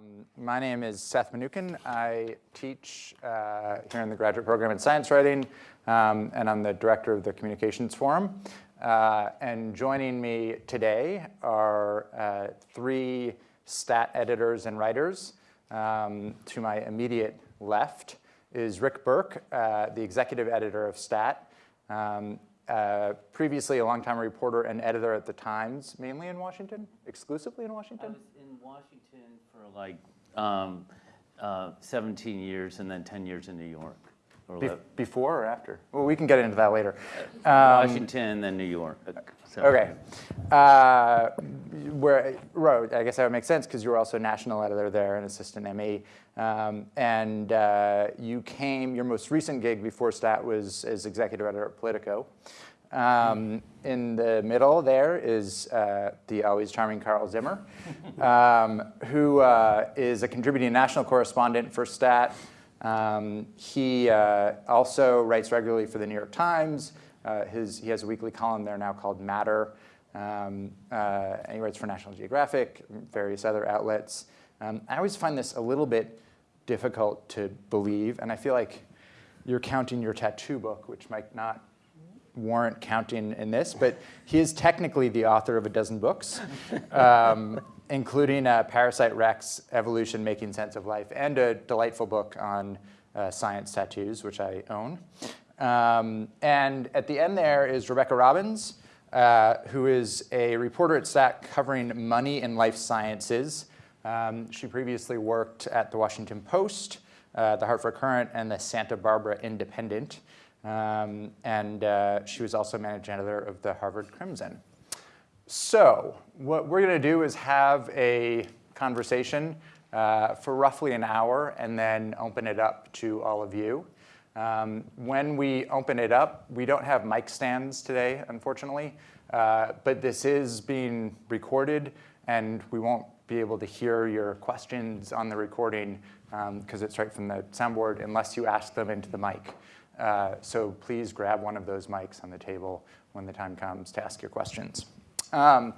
Um, my name is Seth Mnookin. I teach uh, here in the graduate program in science writing, um, and I'm the director of the Communications Forum. Uh, and joining me today are uh, three stat editors and writers. Um, to my immediate left is Rick Berke, uh, the executive editor of Stat. Um, uh, previously a longtime reporter and editor at the Times, mainly in Washington, exclusively in Washington? I was in Washington for like um, uh, 17 years and then 10 years in New York. Be before or after? Well, we can get into that later. Um, Washington, then New York. So. Okay. Uh, where, right, I guess that would make sense because you were also national editor there and assistant ME. Um, and uh, you came, your most recent gig before STAT was as executive editor at Politico. Um, in the middle there is uh, the always charming Carl Zimmer, um, who uh, is a contributing national correspondent for STAT. Um, he uh, also writes regularly for the New York Times. Uh, his, he has a weekly column there now called Matter. Um, uh, and he writes for National Geographic, various other outlets. Um, I always find this a little bit difficult to believe, and I feel like you're counting your tattoo book, which might not warrant counting in this, but he is technically the author of a dozen books, um, including uh, Parasite Rex, Evolution, Making Sense of Life, and a delightful book on uh, science tattoos, which I own. Um, and at the end there is Rebecca Robbins, uh, who is a reporter at STAT covering money and life sciences. Um, she previously worked at the Washington Post, uh, the Hartford Courant, and the Santa Barbara Independent. Um, and uh, she was also managing editor of the Harvard Crimson. So what we're going to do is have a conversation uh, for roughly an hour and then open it up to all of you. Um, when we open it up, we don't have mic stands today, unfortunately, uh, but this is being recorded and we won't be able to hear your questions on the recording because um, it's right from the soundboard unless you ask them into the mic. Uh, so please grab one of those mics on the table when the time comes to ask your questions. Um,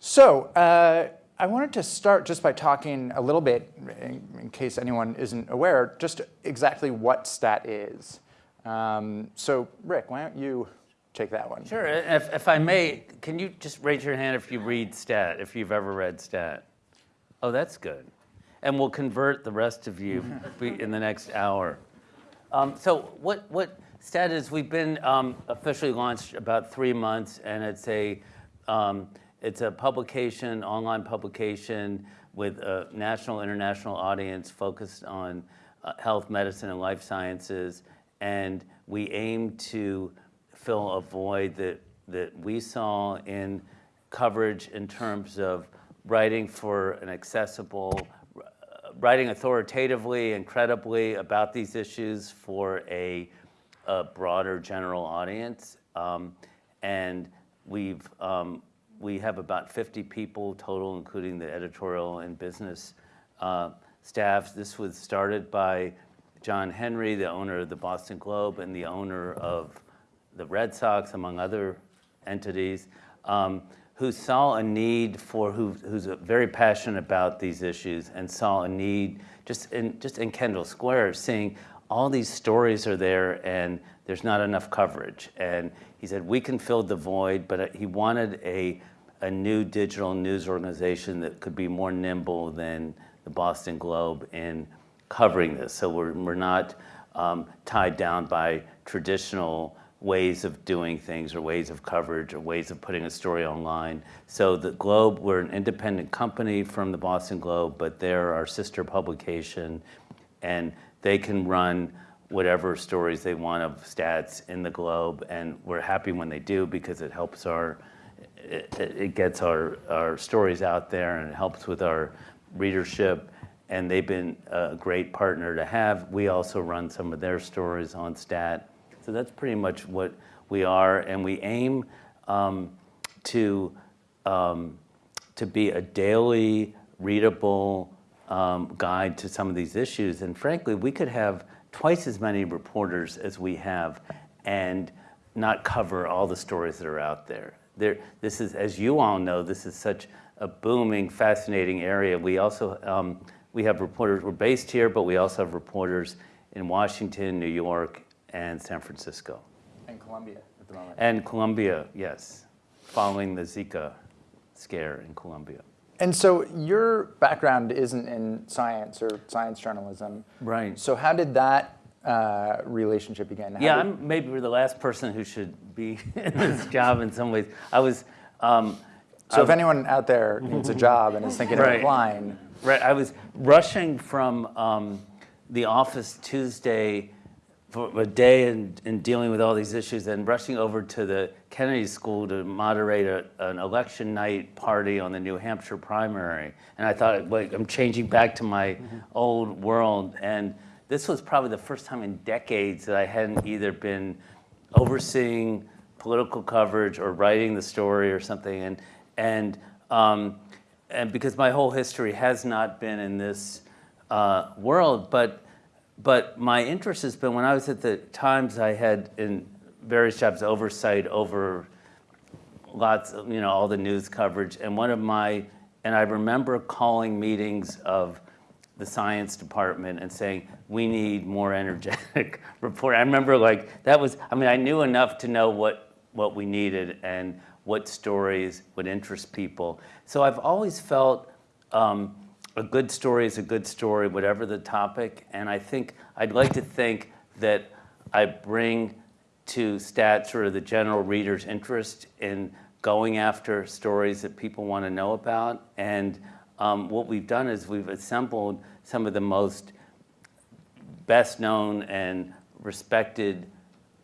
so uh, I wanted to start just by talking a little bit, in, in case anyone isn't aware, just exactly what STAT is. Um, so Rick, why don't you take that one? Sure, if, if I may, can you just raise your hand if you read STAT, if you've ever read STAT? Oh, that's good. And we'll convert the rest of you in the next hour. Um, so what, what STAT is, we've been um, officially launched about three months, and it's a, um, it's a publication, online publication with a national, international audience focused on uh, health, medicine, and life sciences. And we aim to fill a void that, that we saw in coverage in terms of writing for an accessible, writing authoritatively and credibly about these issues for a, a broader general audience. Um, and we've, um, we have about 50 people total, including the editorial and business uh, staffs. This was started by John Henry, the owner of the Boston Globe and the owner of the Red Sox, among other entities. Um, who saw a need for, who, who's very passionate about these issues and saw a need just in, just in Kendall Square, seeing all these stories are there and there's not enough coverage. And he said, we can fill the void, but he wanted a, a new digital news organization that could be more nimble than the Boston Globe in covering this. So we're, we're not um, tied down by traditional ways of doing things or ways of coverage or ways of putting a story online. So the Globe, we're an independent company from the Boston Globe, but they're our sister publication and they can run whatever stories they want of stats in the Globe and we're happy when they do because it helps our, it, it gets our, our stories out there and it helps with our readership and they've been a great partner to have. We also run some of their stories on Stat so that's pretty much what we are, and we aim um, to, um, to be a daily readable um, guide to some of these issues. And frankly, we could have twice as many reporters as we have and not cover all the stories that are out there. there, this is, as you all know, this is such a booming, fascinating area. We also, um, we have reporters, we're based here, but we also have reporters in Washington, New York, and San Francisco. And Colombia at the moment. And Colombia, yes, following the Zika scare in Colombia. And so your background isn't in science or science journalism. Right. So how did that uh, relationship begin? How Yeah, did- I'm maybe the last person who should be in this job in some ways. I was, um, so if anyone out there needs a job and is thinking of applying, right, I was rushing from um, the office Tuesday for a day in, and dealing with all these issues, and rushing over to the Kennedy School to moderate a, an election night party on the New Hampshire primary. And I thought, I'm changing back to my old world. And this was probably the first time in decades that I hadn't either been overseeing political coverage or writing the story or something. And, and, um, and because my whole history has not been in this uh, world, but, but my interest has been when I was at the Times, I had in various jobs oversight over lots of, you know, all the news coverage. And one of my, and I remember calling meetings of the science department and saying, we need more energetic report. I remember like, that was, I mean, I knew enough to know what, what we needed and what stories would interest people. So I've always felt um, a good story is a good story, whatever the topic. And I think, I'd like to think that I bring to stats sort of the general reader's interest in going after stories that people want to know about. And um, what we've done is we've assembled some of the most best known and respected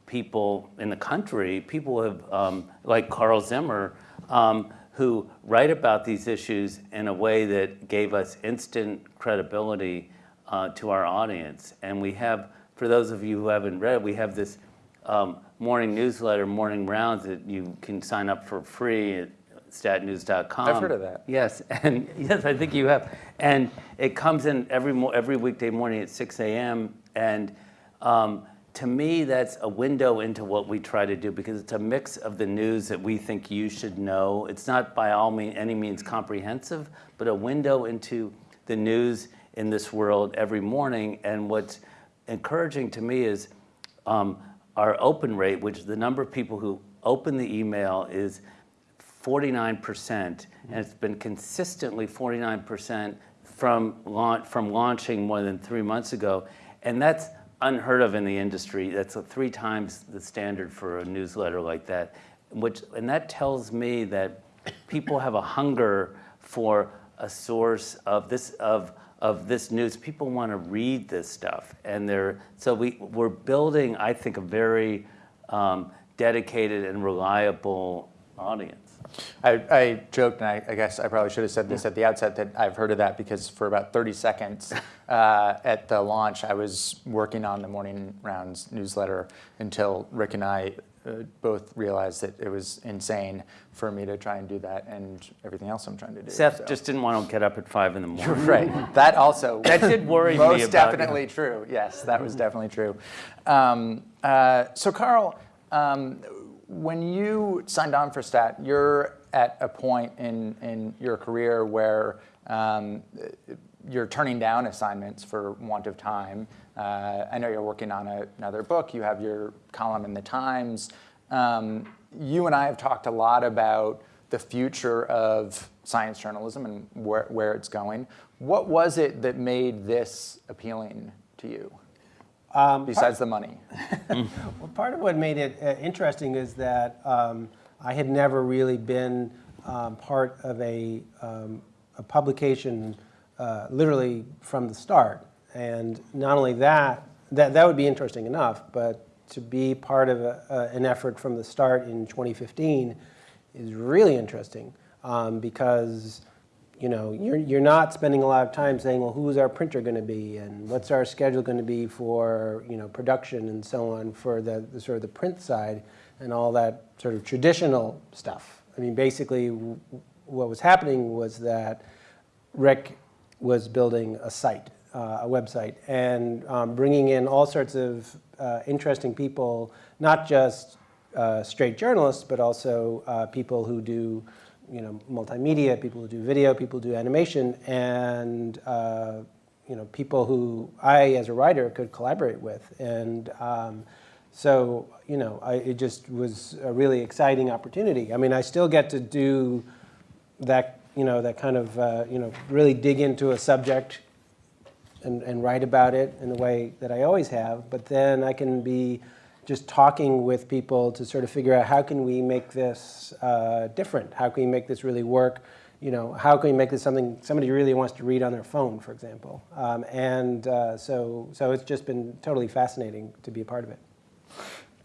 people in the country, people have, um, like Carl Zimmer, um, who write about these issues in a way that gave us instant credibility uh, to our audience. And we have, for those of you who haven't read, we have this um, morning newsletter, Morning Rounds, that you can sign up for free at statnews.com. I've heard of that. Yes, and yes, I think you have. And it comes in every mo- every weekday morning at 6 a.m. And um, to me, that's a window into what we try to do because it's a mix of the news that we think you should know. It's not by all mean, any means comprehensive, but a window into the news in this world every morning. And what's encouraging to me is um, our open rate, which the number of people who open the email is 49%, and it's been consistently 49% from, from launching more than three months ago. And that's unheard of in the industry. That's three times the standard for a newsletter like that. Which, and that tells me that people have a hunger for a source of this, of, of this news. People want to read this stuff. And they're, so we, we're building, I think, a very um, dedicated and reliable audience. I, I joked, and I, I guess I probably should have said this at the outset, that I've heard of that because for about 30 seconds uh, at the launch, I was working on the Morning Rounds newsletter until Rick and I uh, both realized that it was insane for me to try and do that and everything else I'm trying to do. Seth so. just didn't want to get up at five in the morning. You're Right. That also. That did worry me Most definitely true. Yes, that was definitely true. Um, uh, so, Carl, um, when you signed on for Stat, you're at a point in, in your career where um, you're turning down assignments for want of time. Uh, I know you're working on a, another book. You have your column in the Times. Um, you and I have talked a lot about the future of science journalism and where, where it's going. What was it that made this appealing to you, Um, besides the money? Well, part of what made it uh, interesting is that um, I had never really been um, part of a, um, a publication uh, literally from the start. And not only that, that, that would be interesting enough, but to be part of a, a, an effort from the start in 2015 is really interesting um, because you know, you're, you're not spending a lot of time saying, well, who's our printer going to be and what's our schedule going to be for, you know, production and so on for the, the sort of the print side and all that sort of traditional stuff. I mean, basically what was happening was that Rick was building a site, uh, a website, and um, bringing in all sorts of uh, interesting people, not just uh, straight journalists, but also uh, people who do, you know, multimedia, people who do video, people who do animation, and uh, you know, people who I, as a writer, could collaborate with. And um, so, you know, I, it just was a really exciting opportunity. I mean, I still get to do that, you know, that kind of, uh, you know, really dig into a subject and, and write about it in the way that I always have. But then I can be just talking with people to sort of figure out how can we make this uh, different? How can we make this really work? You know, how can we make this something somebody really wants to read on their phone, for example? Um, and uh, so, so it's just been totally fascinating to be a part of it.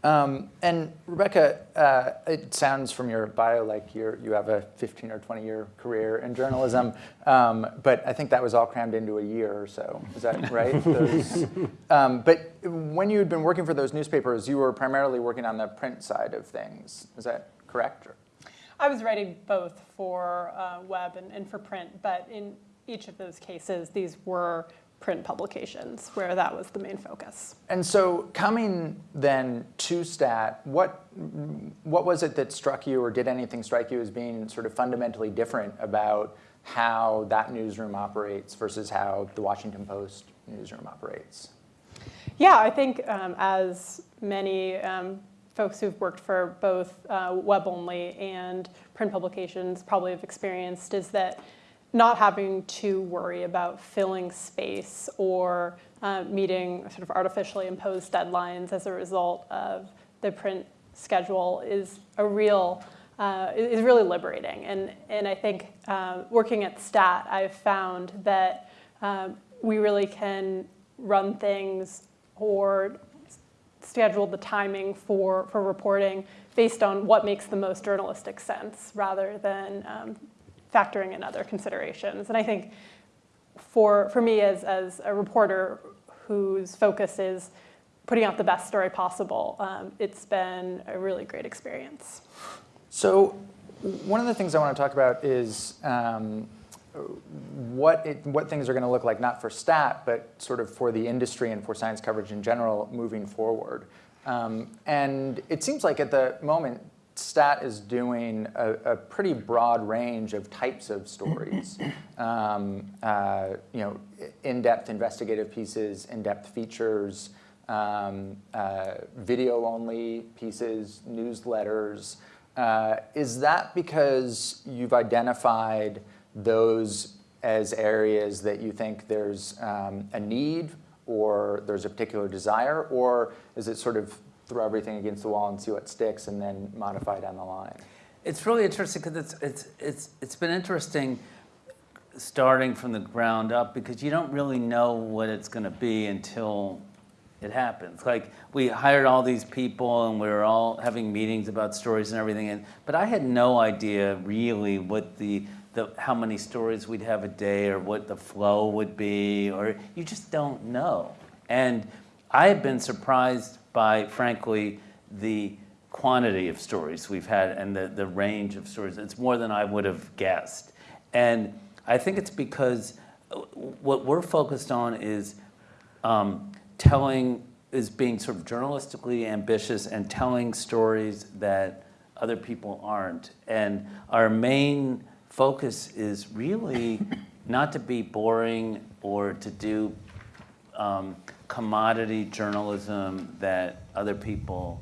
Um, and Rebecca, uh, it sounds from your bio like you you have a 15 or 20 year career in journalism, um, but I think that was all crammed into a year or so. Is that right? Those, um, but when you had been working for those newspapers, you were primarily working on the print side of things. Is that correct? Or? I was writing both for uh, web and, and for print, but in each of those cases, these were print publications where that was the main focus. And so coming then to STAT, what, what was it that struck you or did anything strike you as being sort of fundamentally different about how that newsroom operates versus how the Washington Post newsroom operates? Yeah, I think um, as many um, folks who've worked for both uh, web-only and print publications probably have experienced is that not having to worry about filling space or uh, meeting sort of artificially imposed deadlines as a result of the print schedule is a real uh, is really liberating. And and I think uh, working at Stat, I've found that um, we really can run things or schedule the timing for for reporting based on what makes the most journalistic sense rather than um, factoring in other considerations. And I think for, for me as, as a reporter whose focus is putting out the best story possible, um, it's been a really great experience. So one of the things I want to talk about is um, what, it, what things are going to look like, not for STAT, but sort of for the industry and for science coverage in general moving forward. Um, and it seems like at the moment, STAT is doing a, a, pretty broad range of types of stories. Um, uh, you know, in-depth investigative pieces, in-depth features, um, uh, video-only pieces, newsletters. Uh, is that because you've identified those as areas that you think there's um, a need or there's a particular desire, or is it sort of throw everything against the wall and see what sticks and then modify down the line. It's really interesting because it's, it's, it's, it's been interesting starting from the ground up because you don't really know what it's going to be until it happens. Like we hired all these people and we were all having meetings about stories and everything, and, but I had no idea really what the, the, how many stories we'd have a day or what the flow would be, or you just don't know. And I have been surprised by, frankly, the quantity of stories we've had and the, the range of stories. It's more than I would have guessed. And I think it's because uh, what we're focused on is um, telling, is being sort of journalistically ambitious and telling stories that other people aren't. And our main focus is really not to be boring or to do um, commodity journalism that other people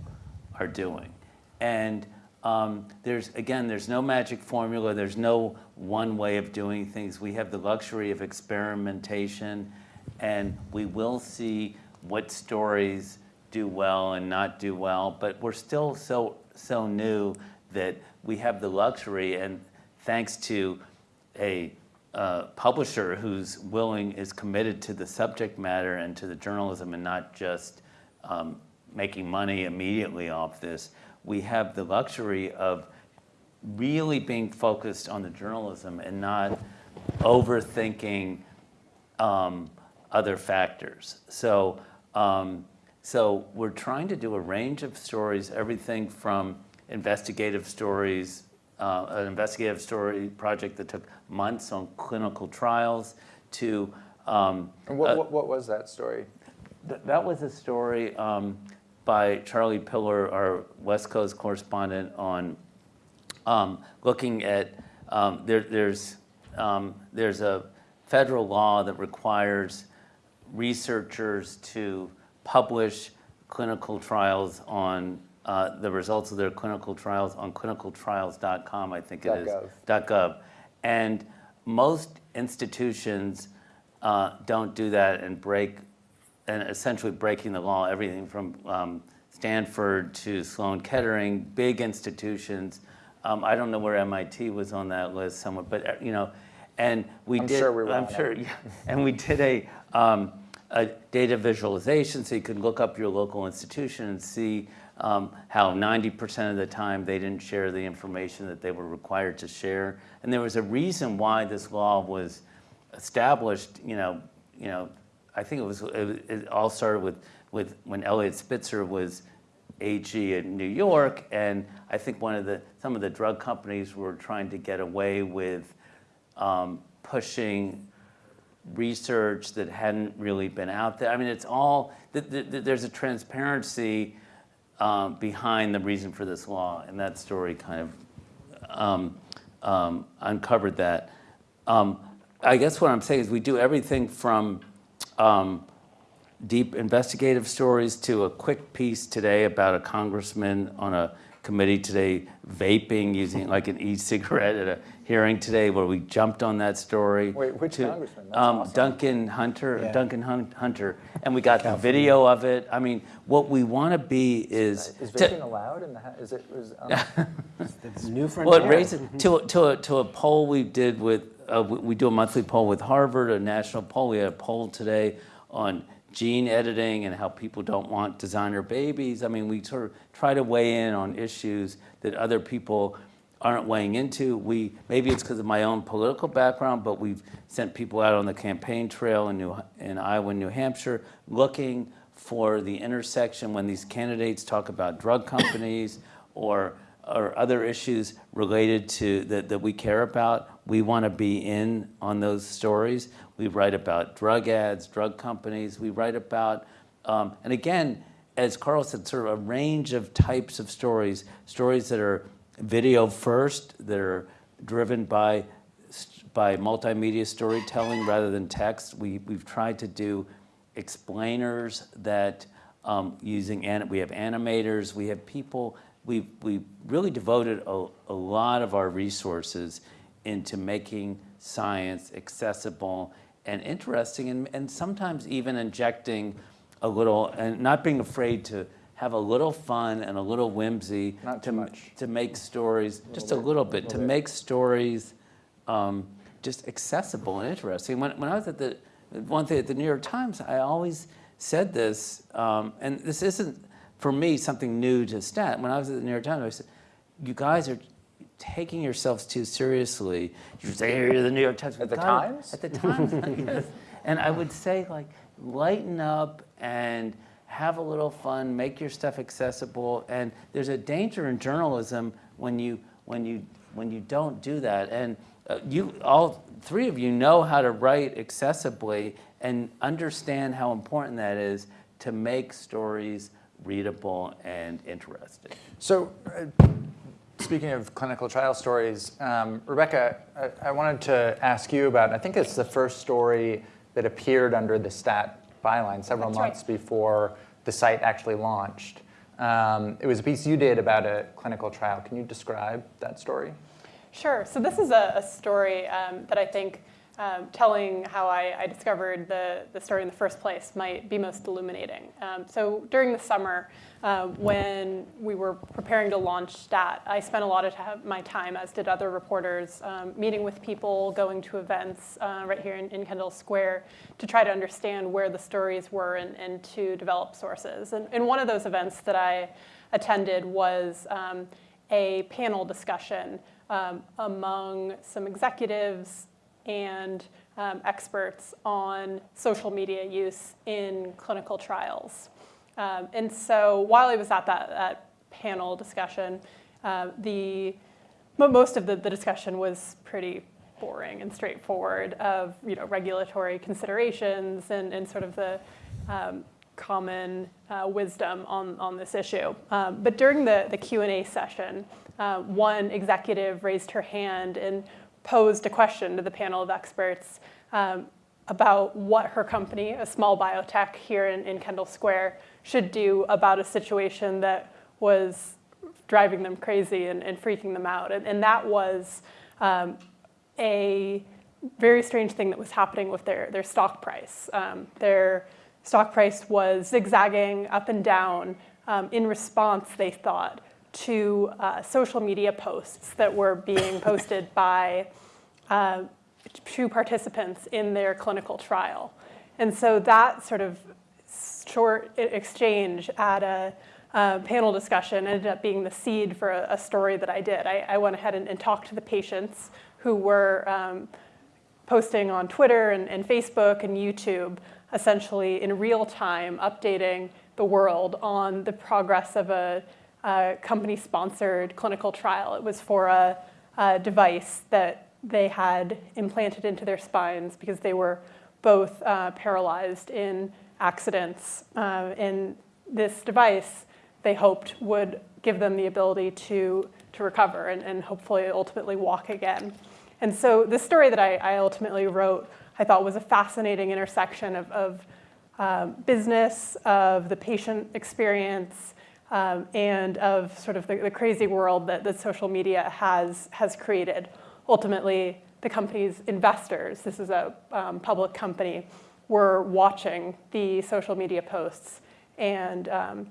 are doing. And um, there's, again, there's no magic formula. There's no one way of doing things. We have the luxury of experimentation, and we will see what stories do well and not do well. But we're still so, so new that we have the luxury, and thanks to a uh, publisher who's willing, is committed to the subject matter and to the journalism and not just um, making money immediately off this, we have the luxury of really being focused on the journalism and not overthinking um, other factors. So, um, so we're trying to do a range of stories, everything from investigative stories, uh, an investigative story project that took months on clinical trials to. Um, and what, uh, what, what, was that story? th that was a story um, by Charlie Piller, our West Coast correspondent, on um, looking at um, there, there's um, there's a federal law that requires researchers to publish clinical trials on uh, the results of their clinical trials on clinicaltrials.com, I think it is. .gov. .gov. And most institutions uh, don't do that and break, and essentially breaking the law, everything from um, Stanford to Sloan Kettering, big institutions. Um, I don't know where MIT was on that list somewhere, but uh, you know, and we did I'm did. sure we were I'm sure, yeah. And we did a, um, a data visualization, so you could look up your local institution and see um, how 90% of the time they didn't share the information that they were required to share. And there was a reason why this law was established, you know, you know, I think it was, it, it all started with, with when Eliot Spitzer was AG in New York, and I think one of the, some of the drug companies were trying to get away with um, pushing research that hadn't really been out there. I mean, it's all, th- th- th- there's a transparency um, behind the reason for this law, and that story kind of um, um, uncovered that. Um, I guess what I'm saying is we do everything from um, deep investigative stories to a quick piece today about a congressman on a committee today vaping using like an e-cigarette at a hearing today where we jumped on that story. Wait, which to- congressman? Um, awesome. Duncan Hunter, Yeah. Duncan Hun- Hunter, and we got the video of it. I mean, what we want to be is. Is vaping allowed in the, is it, is, um, It's new well, it raises to to a, to a poll we did with uh, we, we do a monthly poll with Harvard, a national poll. We had a poll today on gene editing and how people don't want designer babies. I mean, we sort of try to weigh in on issues that other people aren't weighing into. We maybe it's because of my own political background, but we've sent people out on the campaign trail in New in Iowa, and New Hampshire, looking for the intersection when these candidates talk about drug companies or or other issues related to that, that we care about. We want to be in on those stories. We write about drug ads, drug companies. We write about, um, and again, as Carl said, sort of a range of types of stories, stories that are video first, that are driven by by multimedia storytelling rather than text. We, we've tried to do explainers that um, using, we have animators, we have people, we, we really devoted a, a lot of our resources into making science accessible and interesting and, and sometimes even injecting a little, and not being afraid to have a little fun and a little whimsy Not to, too much. to make stories, just a little bit, to make stories um, just accessible and interesting. When, when I was at the, one thing at the New York Times, I always said this, um, and this isn't, for me, something new to stat. When I was at the New York Times, I said, you guys are taking yourselves too seriously. You say, you're the New York Times. At the God, Times? At the Times, yes. And I would say, like, lighten up and have a little fun, make your stuff accessible. And there's a danger in journalism when you when you when you don't do that. And uh, you all three of you know how to write accessibly and understand how important that is to make stories readable and interesting. So, uh, speaking of clinical trial stories, um, Rebecca, I, I wanted to ask you about. I think it's the first story that appeared under the stat byline several That's right. months before the site actually launched. Um, it was a piece you did about a clinical trial. Can you describe that story? Sure. So this is a, a story um, that I think um, telling how I, I discovered the, the story in the first place might be most illuminating. Um, so during the summer, uh, when we were preparing to launch STAT, I spent a lot of my time, as did other reporters, um, meeting with people, going to events uh, right here in, in Kendall Square to try to understand where the stories were and, and to develop sources. And, and one of those events that I attended was um, a panel discussion um, among some executives and um, experts on social media use in clinical trials. Um, and so while I was at that, that panel discussion, uh, the, most of the, the discussion was pretty boring and straightforward of you know, regulatory considerations and, and sort of the, um, common uh, wisdom on, on this issue. Um, but during the, the Q&A session, uh, one executive raised her hand and posed a question to the panel of experts um, about what her company, a small biotech here in, in Kendall Square, should do about a situation that was driving them crazy and, and freaking them out. And, and that was um, a very strange thing that was happening with their, their stock price. Um, their stock price was zigzagging up and down um, in response, they thought, to uh, social media posts that were being posted by uh, two participants in their clinical trial. And so that sort of short exchange at a uh, panel discussion ended up being the seed for a, a story that I did. I, I went ahead and, and, talked to the patients who were um, posting on Twitter and, and, Facebook and YouTube, essentially in real time, updating the world on the progress of a, company-sponsored clinical trial. It was for a, a device that they had implanted into their spines because they were both uh, paralyzed in accidents. Uh, and this device they hoped would give them the ability to, to recover and, and hopefully ultimately walk again. And so the story that I, I ultimately wrote, I thought was a fascinating intersection of, of um, business, of the patient experience, um, and of sort of the, the crazy world that, that social media has, has created. Ultimately, the company's investors, this is a um, public company, were watching the social media posts and um,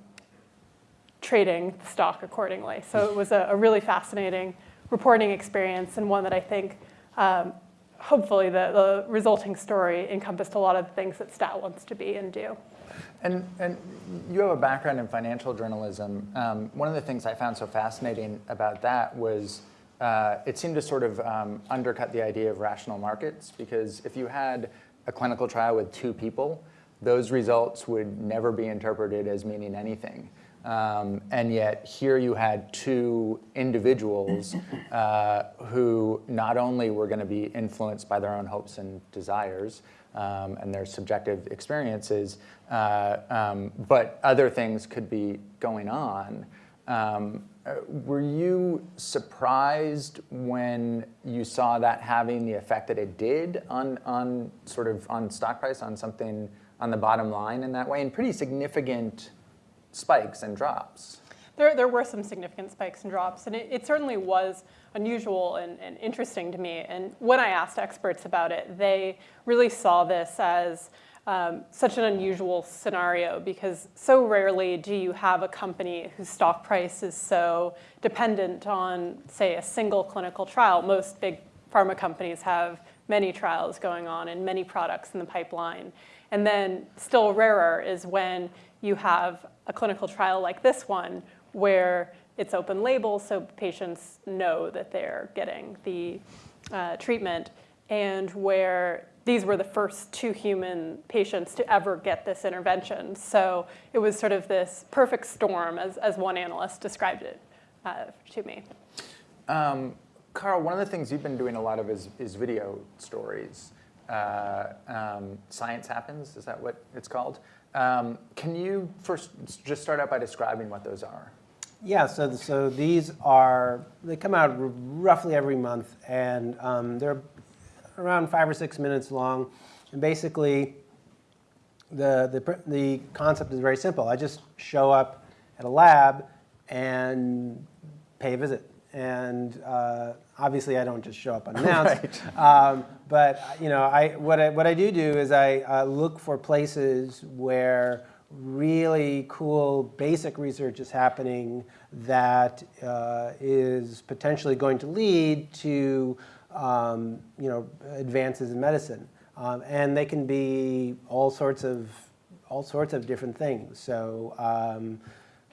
trading the stock accordingly. So it was a, a, really fascinating reporting experience and one that I think um, hopefully the, the, resulting story encompassed a lot of the things that STAT wants to be and do. And, and you have a background in financial journalism. Um, one of the things I found so fascinating about that was uh, it seemed to sort of um, undercut the idea of rational markets because if you had a clinical trial with two people, those results would never be interpreted as meaning anything. Um, and yet here you had two individuals uh, who not only were going to be influenced by their own hopes and desires um, and their subjective experiences, uh, um, but other things could be going on. Um, uh, were you surprised when you saw that having the effect that it did on, on sort of on stock price, on something on the bottom line in that way, and pretty significant spikes and drops. There, there were some significant spikes and drops, and it, it certainly was unusual and, and, interesting to me. And when I asked experts about it, they really saw this as um, such an unusual scenario because so rarely do you have a company whose stock price is so dependent on, say, a single clinical trial. Most big pharma companies have many trials going on and many products in the pipeline. And then still rarer is when you have a clinical trial like this one where it's open label so patients know that they're getting the uh, treatment and where these were the first two human patients to ever get this intervention. So it was sort of this perfect storm, as, as one analyst described it uh, to me. Um, Carl, one of the things you've been doing a lot of is, is video stories. Uh, um, Science Happens, is that what it's called? Um, can you first just start out by describing what those are? Yeah, so, so these are, they come out roughly every month, and um, they're around five or six minutes long. And basically, the, the, the concept is very simple. I just show up at a lab and pay a visit. And uh, obviously, I don't just show up unannounced. right. um, but you know, I, what, I, what I do do is I uh, look for places where really cool basic research is happening that uh, is potentially going to lead to um, you know, advances in medicine. Um, and they can be all sorts of, all sorts of different things. So um,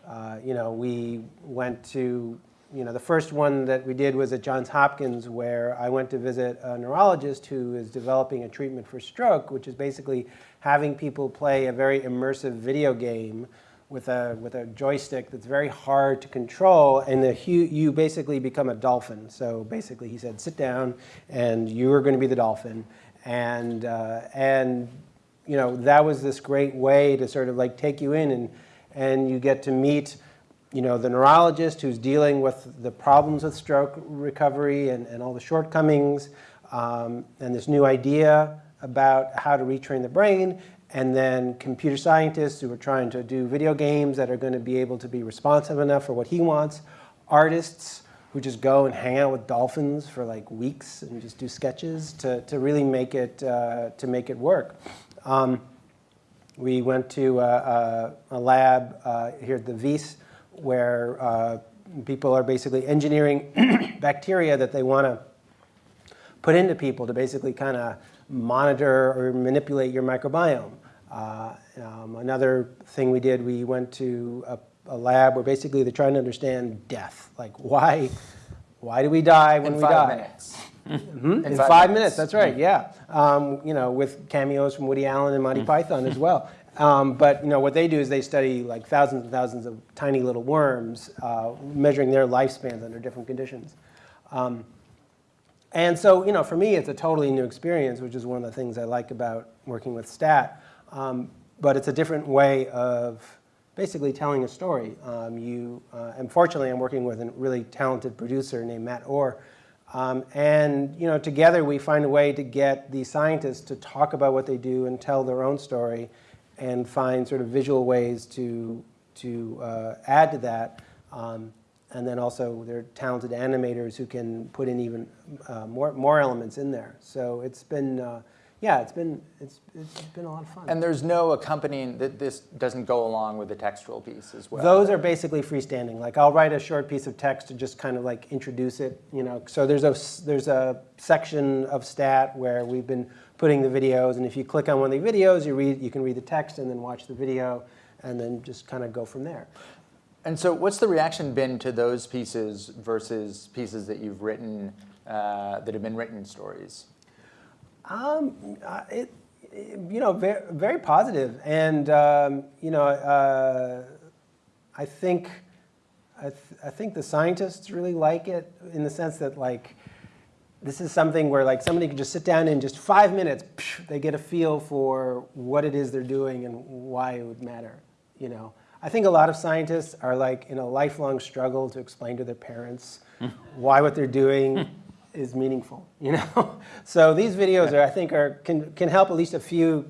uh, you know, we went to you know, the first one that we did was at Johns Hopkins where I went to visit a neurologist who is developing a treatment for stroke, which is basically having people play a very immersive video game with a, with a joystick that's very hard to control, and the, you basically become a dolphin. So basically he said, sit down, and you are going to be the dolphin. And, uh, and you know, that was this great way to sort of like take you in and, and you get to meet, you know, the neurologist who's dealing with the problems with stroke recovery and, and all the shortcomings, um, and this new idea about how to retrain the brain, and then computer scientists who are trying to do video games that are going to be able to be responsive enough for what he wants, artists who just go and hang out with dolphins for like weeks and just do sketches to, to really make it, uh, to make it work. Um, we went to a, a, a lab uh, here at the Wyss where uh, people are basically engineering bacteria that they want to put into people to basically kind of monitor or manipulate your microbiome. Uh, um, another thing we did, we went to a, a, lab where basically they're trying to understand death. Like why, why do we die when In we five die? minutes. Hmm? In, five, minutes. that's right, yeah. Um, you know, with cameos from Woody Allen and Monty Python as well. Um, but you know, what they do is they study like thousands and thousands of tiny little worms, uh, measuring their lifespans under different conditions. Um, and so, you know, for me, it's a totally new experience, which is one of the things I like about working with STAT. Um, but it's a different way of basically telling a story. Um, you, uh, I'm working with a really talented producer named Matt Orr. Um, and you know, together we find a way to get the scientists to talk about what they do and tell their own story and find sort of visual ways to, to uh, add to that. Um, and then also there are talented animators who can put in even uh, more, more elements in there. So it's been, uh, yeah, it's been, it's, it's been a lot of fun. And there's no accompanying, that this doesn't go along with the textual piece as well. Those are basically freestanding. Like I'll write a short piece of text to just kind of like introduce it, you know. So there's a, there's a section of stat where we've been putting the videos, and if you click on one of the videos, you, read, you can read the text and then watch the video, and then just kind of go from there. And so what's the reaction been to those pieces versus pieces that you've written, uh, that have been written stories? Um, uh, it, it, you know, very, very positive. And, um, you know, uh, I think, I, th I think the scientists really like it in the sense that like, this is something where like somebody can just sit down in just five minutes, they get a feel for what it is they're doing and why it would matter, you know. I think a lot of scientists are like in a lifelong struggle to explain to their parents why what they're doing is meaningful, you know? so these videos are, I think, are, can, can help at least a few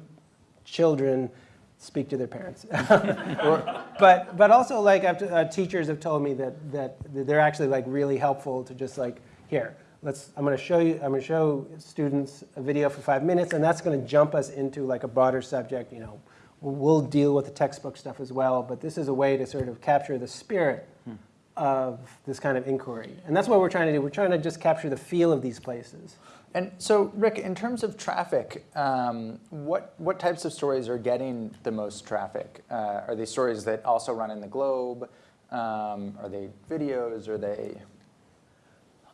children speak to their parents. but, but also like uh, teachers have told me that, that they're actually like really helpful to just like, here, let's, I'm gonna show you, I'm gonna show students a video for five minutes and that's gonna jump us into like a broader subject, you know, we'll deal with the textbook stuff as well, but this is a way to sort of capture the spirit hmm. of this kind of inquiry. And that's what we're trying to do. We're trying to just capture the feel of these places. And so, Rick, in terms of traffic, um, what, what types of stories are getting the most traffic? Uh, are they stories that also run in the globe? Um, are they videos? Are they?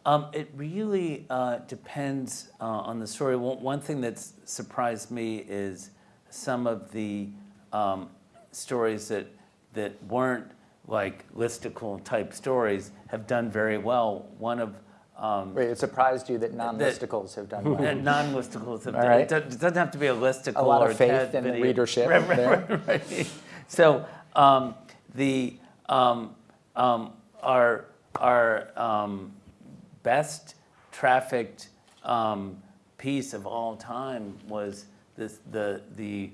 Um, it really uh, depends uh, on the story. One, one thing that's surprised me is some of the um, stories that, that weren't like listicle type stories have done very well. One of um, Wait, it surprised you that non-listicles have done well. non-listicles have All done. right. It doesn't have to be a listicle a lot or of faith and video. readership Right, right, right. So um, the um, um, our our um, best trafficked um, piece of all time was this, the, the,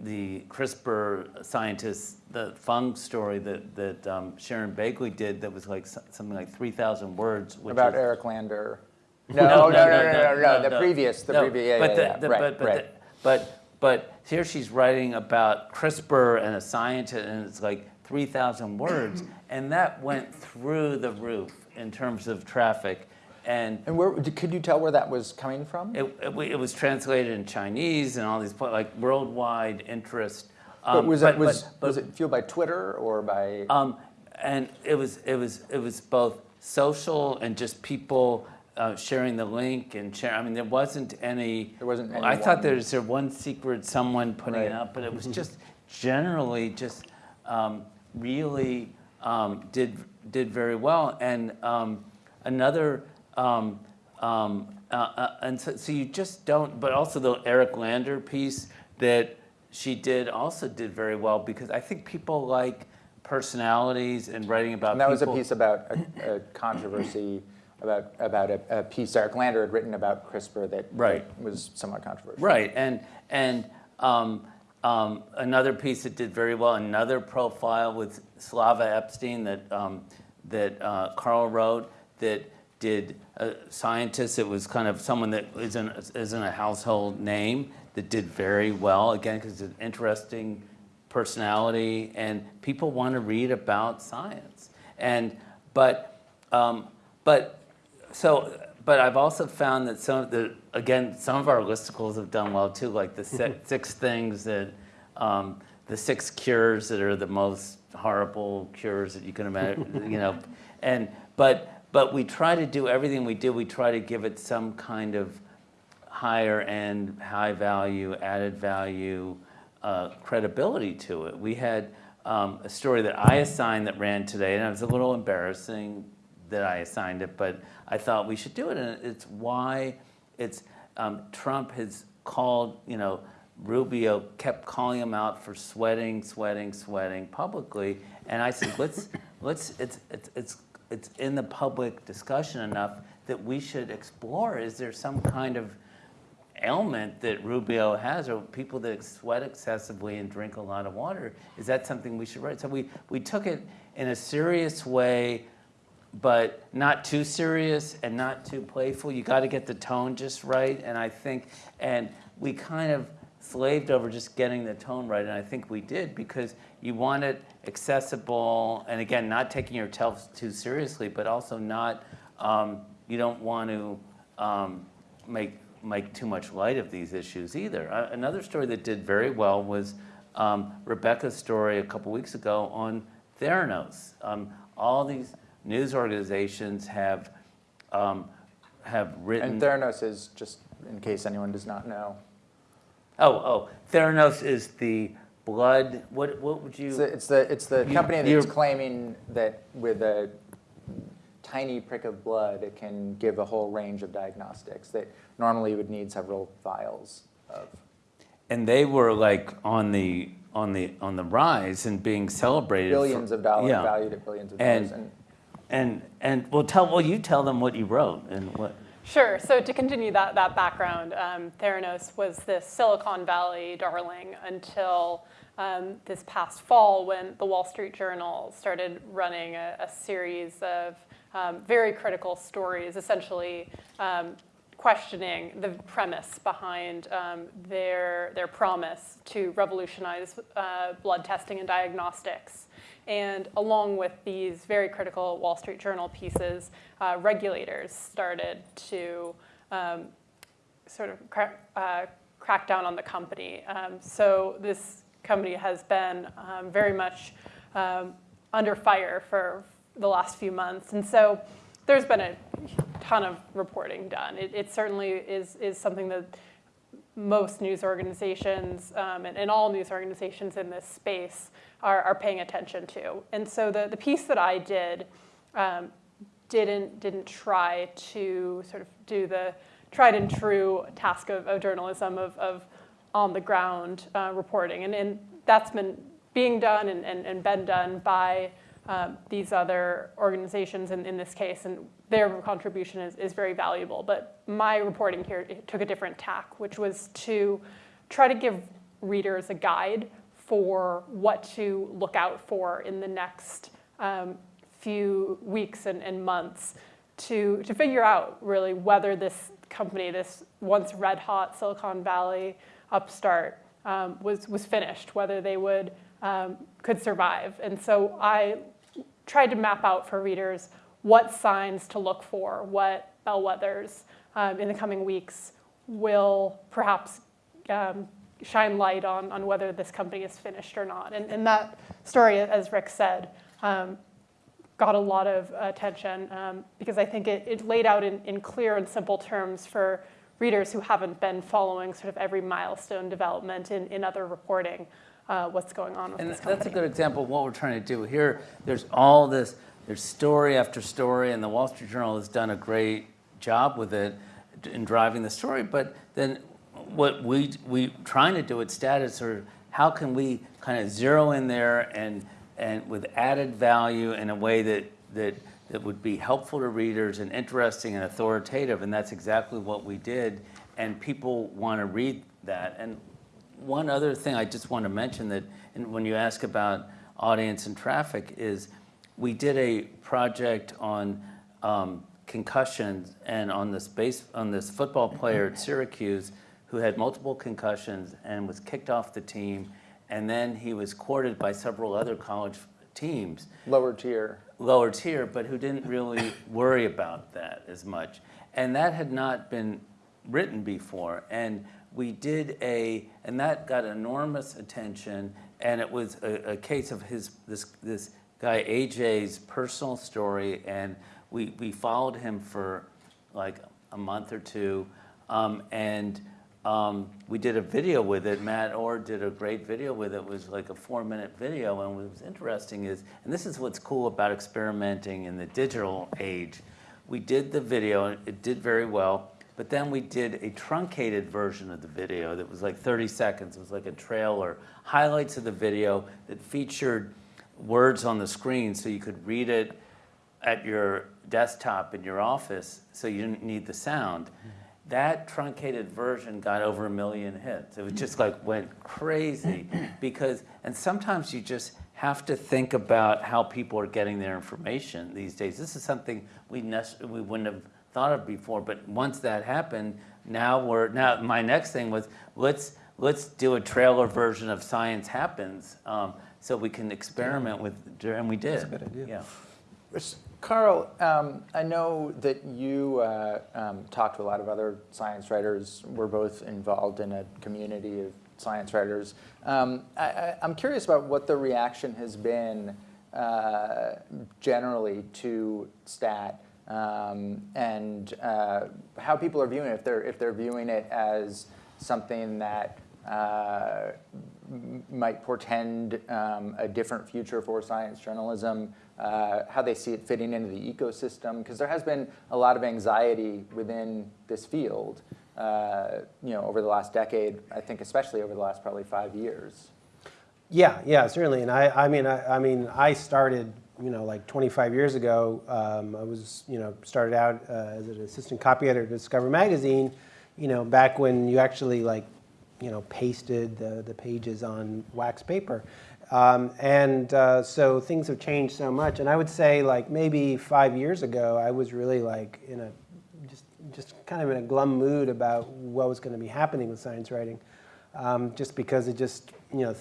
the CRISPR scientists, the Feng story that, that um, Sharon Begley did that was like something like 3,000 words. Which About is, Eric Lander. No, no, no, no, no, no, the previous, the no, previous, yeah, but yeah, the- yeah, the- right, but, but, right. the- but, but here she's writing about CRISPR and a scientist, and it's like 3,000 words, and that went through the roof in terms of traffic. And And where, could you tell where that was coming from? it, it, it was translated in Chinese and all these, like worldwide interest. But Um, was it, was, but- was it fueled by Twitter or by? um, and it was, it was, it was both social and just people uh, sharing the link and share. I mean, there wasn't any. There wasn't any I thought there was there one secret someone putting it Right. up, but it was just generally just um, really um, did did very well. And um, another. Um, um, uh, uh, and so, so you just don't, but also the Eric Lander piece that she did also did very well because I think people like personalities and writing about And that was a piece about a, a controversy about about a, a piece Eric Lander had written about CRISPR that, Right. that was somewhat controversial. Right, and and um, um, another piece that did very well, another profile with Slava Epstein that um, that uh, Carl wrote that did a scientist. It was kind of someone that isn't isn't a household name that did very well again because it's an interesting personality and people want to read about science and but um, but so, but I've also found that some of the, again, some of our listicles have done well too, like the si- six things that, um, the six cures that are the most horrible cures that you can imagine, you know, and, but, but we try to do everything we do, we try to give it some kind of higher end, high value, added value, uh, credibility to it. We had um, a story that I assigned that ran today, and it was a little embarrassing that I assigned it, but I thought we should do it, and it's why it's um, Trump has called, you know, Rubio kept calling him out for sweating, sweating, sweating publicly, and I said, let's, let's, it's, it's, it's, it's in the public discussion enough that we should explore. Is there some kind of ailment that Rubio has, or people that sweat excessively and drink a lot of water, is that something we should write? So we, we took it in a serious way, but not too serious and not too playful. You got to get the tone just right, and I think, and we kind of slaved over just getting the tone right, and I think we did because you want it accessible, and again, not taking yourself too seriously, but also not, um, you don't want to um, make make too much light of these issues either. Uh, another story that did very well was um, Rebecca's story a couple weeks ago on Theranos. Um, all these news organizations have um, have written. And Theranos is just in case anyone does not know. oh, oh, Theranos is the blood. What what would you? It's the it's the, it's the You- company that's claiming that with a tiny prick of blood, it can give a whole range of diagnostics that normally you would need several vials of. and they were like on the on the on the rise and being celebrated. for- Billions of dollars, yeah. valued at billions of And- dollars. And And and well, tell well you tell them what you wrote and what. Sure. So to continue that, that background, um, Theranos was this Silicon Valley darling until um, this past fall when the Wall Street Journal started running a, a series of um, very critical stories, essentially um, questioning the premise behind um, their, their promise to revolutionize uh, blood testing and diagnostics. And along with these very critical Wall Street Journal pieces, uh, regulators started to um, sort of cra- uh, crack down on the company. Um, so this company has been um, very much um, under fire for the last few months. And so there's been a ton of reporting done. It, it certainly is, is something that most news organizations um, and, and all news organizations in this space are, are paying attention to. And so the, the piece that I did um, didn't, didn't try to sort of do the tried and true task of, of journalism of, of on the ground uh, reporting. And, and that's been being done and, and, and been done by um, these other organizations in, in this case, and their contribution is, is very valuable. But my reporting here took a different tack, which was to try to give readers a guide for what to look out for in the next um, few weeks and, and months to, to figure out really whether this company, this once red hot Silicon Valley upstart, um, was, was finished, whether they would, um, could survive. And so I tried to map out for readers what signs to look for, what bellwethers um, in the coming weeks will perhaps um, shine light on, on whether this company is finished or not. And, and that story, as Rick said, um, got a lot of attention um, because I think it, it laid out in, in clear and simple terms for readers who haven't been following sort of every milestone development in, in other reporting uh, what's going on with And this that's a good example of what we're trying to do here. There's all this, there's story after story, and the Wall Street Journal has done a great job with it in driving the story. But then what we we trying to do at Status or how can we kind of zero in there and and with added value in a way that that that would be helpful to readers and interesting and authoritative, and that's exactly what we did. And people want to read that. And one other thing I just want to mention that, and when you ask about audience and traffic, is we did a project on um, concussions and on this base on this football player at Syracuse who had multiple concussions and was kicked off the team, and then he was courted by several other college teams Lower tier. lower tier, but who didn't really worry about that as much. And that had not been written before. And we did a, and that got enormous attention. And it was a, a case of his, this, this guy AJ's personal story. And we, we followed him for like a month or two. Um, and um, we did a video with it. Matt Orr did a great video with it. It was like a four minute video. And what was interesting is, and this is what's cool about experimenting in the digital age. We did the video, and it did very well. But then we did a truncated version of the video that was like 30 seconds. It was like a trailer, highlights of the video that featured words on the screen so you could read it at your desktop in your office so you didn't need the sound. That truncated version got over a million hits. It was just like went crazy because, and sometimes you just have to think about how people are getting their information these days. This is something we, we wouldn't have thought of before, but once that happened, now we're, now my next thing was let's, let's do a trailer version of Science Happens um, so we can experiment with, and we did. That's a good idea. Yeah. Carl, um, I know that you uh, um, talked to a lot of other science writers. We're both involved in a community of science writers. Um, I, I, I'm curious about what the reaction has been uh, generally to STAT um, and uh, how people are viewing it. If they're, if they're viewing it as something that uh, might portend um, a different future for science journalism, uh, how they see it fitting into the ecosystem, because there has been a lot of anxiety within this field, uh, you know, over the last decade. I think especially over the last probably five years. Yeah, yeah, certainly. And I, I mean, I, I mean, I started, you know, like 25 years ago. Um, I was, you know, started out uh, as an assistant copy editor at Discover Magazine. You know, back when you actually like, you know, pasted the, the pages on wax paper. Um, and uh, so things have changed so much. And I would say, like maybe five years ago, I was really like in a just just kind of in a glum mood about what was going to be happening with science writing, um, just because it just you know